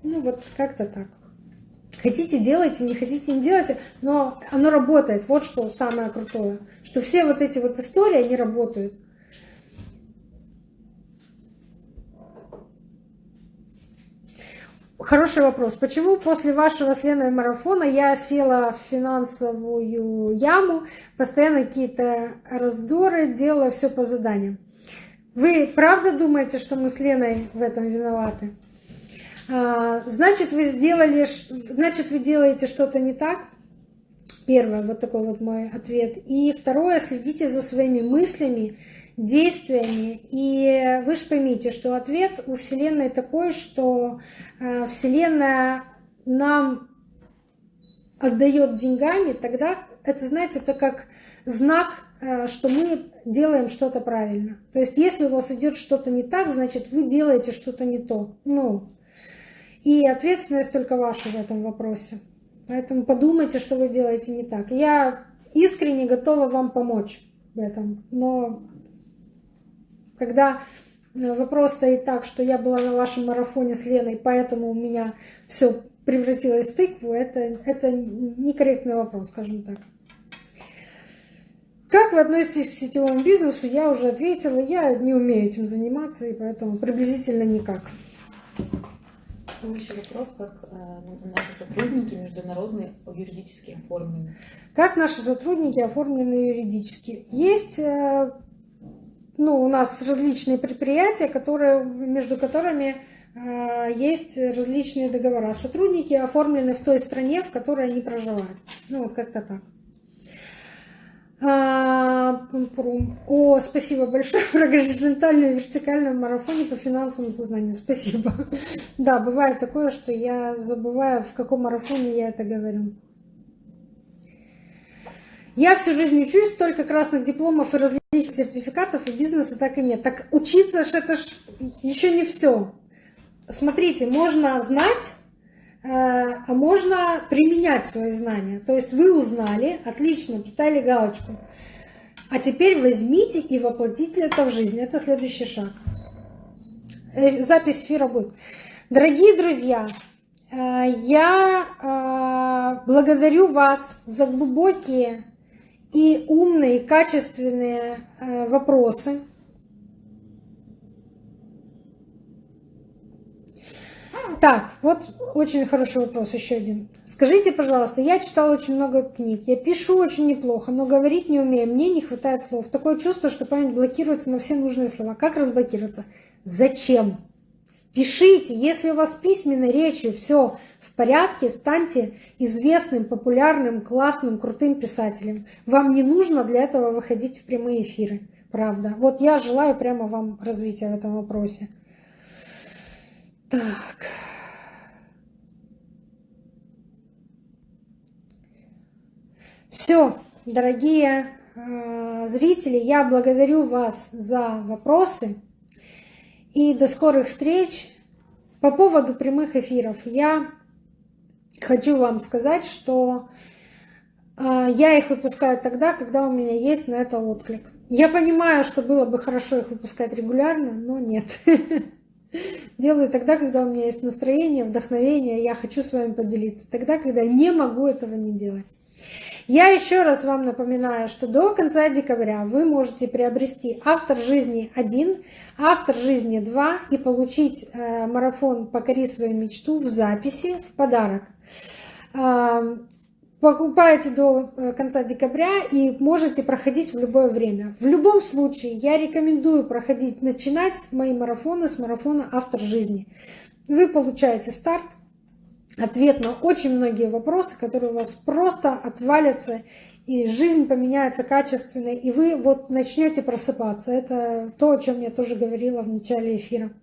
S1: Ну вот как-то так. Хотите, делайте, не хотите, не делайте, но оно работает. Вот что самое крутое. Что все вот эти вот истории, они работают. Хороший вопрос. Почему после вашего с Леной марафона я села в финансовую яму, постоянно какие-то раздоры, делала все по заданиям? Вы правда думаете, что мы с Леной в этом виноваты? А, значит, вы сделали, значит, вы делаете что-то не так. Первое, вот такой вот мой ответ. И второе, следите за своими мыслями, действиями. И вы же поймите, что ответ у Вселенной такой, что а, Вселенная нам отдает деньгами, тогда это, знаете, это как знак, а, что мы делаем что-то правильно. То есть, если у вас идет что-то не так, значит, вы делаете что-то не то. Ну, и ответственность только ваша в этом вопросе. Поэтому подумайте, что вы делаете не так. Я искренне готова вам помочь в этом. Но когда э, вопрос стоит так, что я была на вашем марафоне с Леной, поэтому у меня все превратилось в тыкву, это, это некорректный вопрос, скажем так. Как вы относитесь к сетевому бизнесу? Я уже ответила, я не умею этим заниматься, и поэтому приблизительно никак.
S2: Еще вопрос, как э, наши сотрудники международные юридически оформлены.
S1: Как наши сотрудники оформлены юридически? Есть э, ну, у нас различные предприятия, которые, между которыми э, есть различные договора. Сотрудники оформлены в той стране, в которой они проживают. Ну, вот как-то так. А, о, спасибо большое про горизонтальную и вертикальную марафоне по финансовому сознанию. Спасибо. Да, бывает такое, что я забываю, в каком марафоне я это говорю. Я всю жизнь учусь, столько красных дипломов и различных сертификатов, и бизнеса так и нет. Так учиться ж это ж еще не все. Смотрите, можно знать, Э, а можно применять свои знания. То есть вы узнали, отлично, поставили галочку. А теперь возьмите и воплотите это в жизнь. Это следующий шаг. Э, запись эфира будет. Дорогие друзья, э, я благодарю вас за глубокие и умные, качественные вопросы. Так, вот очень хороший вопрос, еще один. Скажите, пожалуйста, я читала очень много книг, я пишу очень неплохо, но говорить не умею, мне не хватает слов. Такое чувство, что память блокируется на все нужные слова. Как разблокироваться? Зачем? Пишите, если у вас письменной речью все в порядке, станьте известным, популярным, классным, крутым писателем. Вам не нужно для этого выходить в прямые эфиры, правда. Вот я желаю прямо вам развития в этом вопросе. Так. Все, дорогие э, зрители, я благодарю вас за вопросы. И до скорых встреч. По поводу прямых эфиров я хочу вам сказать, что э, я их выпускаю тогда, когда у меня есть на это отклик. Я понимаю, что было бы хорошо их выпускать регулярно, но нет. Делаю тогда, когда у меня есть настроение, вдохновение, я хочу с вами поделиться. Тогда, когда не могу этого не делать. Я еще раз вам напоминаю, что до конца декабря вы можете приобрести «Автор жизни 1», «Автор жизни 2» и получить э, марафон «Покори свою мечту» в записи в подарок. Покупаете до э, конца декабря и можете проходить в любое время. В любом случае, я рекомендую проходить, начинать мои марафоны с марафона «Автор жизни». Вы получаете старт, ответ на очень многие вопросы, которые у вас просто отвалятся, и жизнь поменяется качественно, и вы вот начнете просыпаться. Это то, о чем я тоже говорила в начале эфира.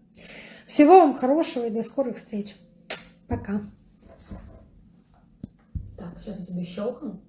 S1: Всего вам хорошего и до скорых встреч. Пока.
S2: Так, сейчас я тебе щелкну.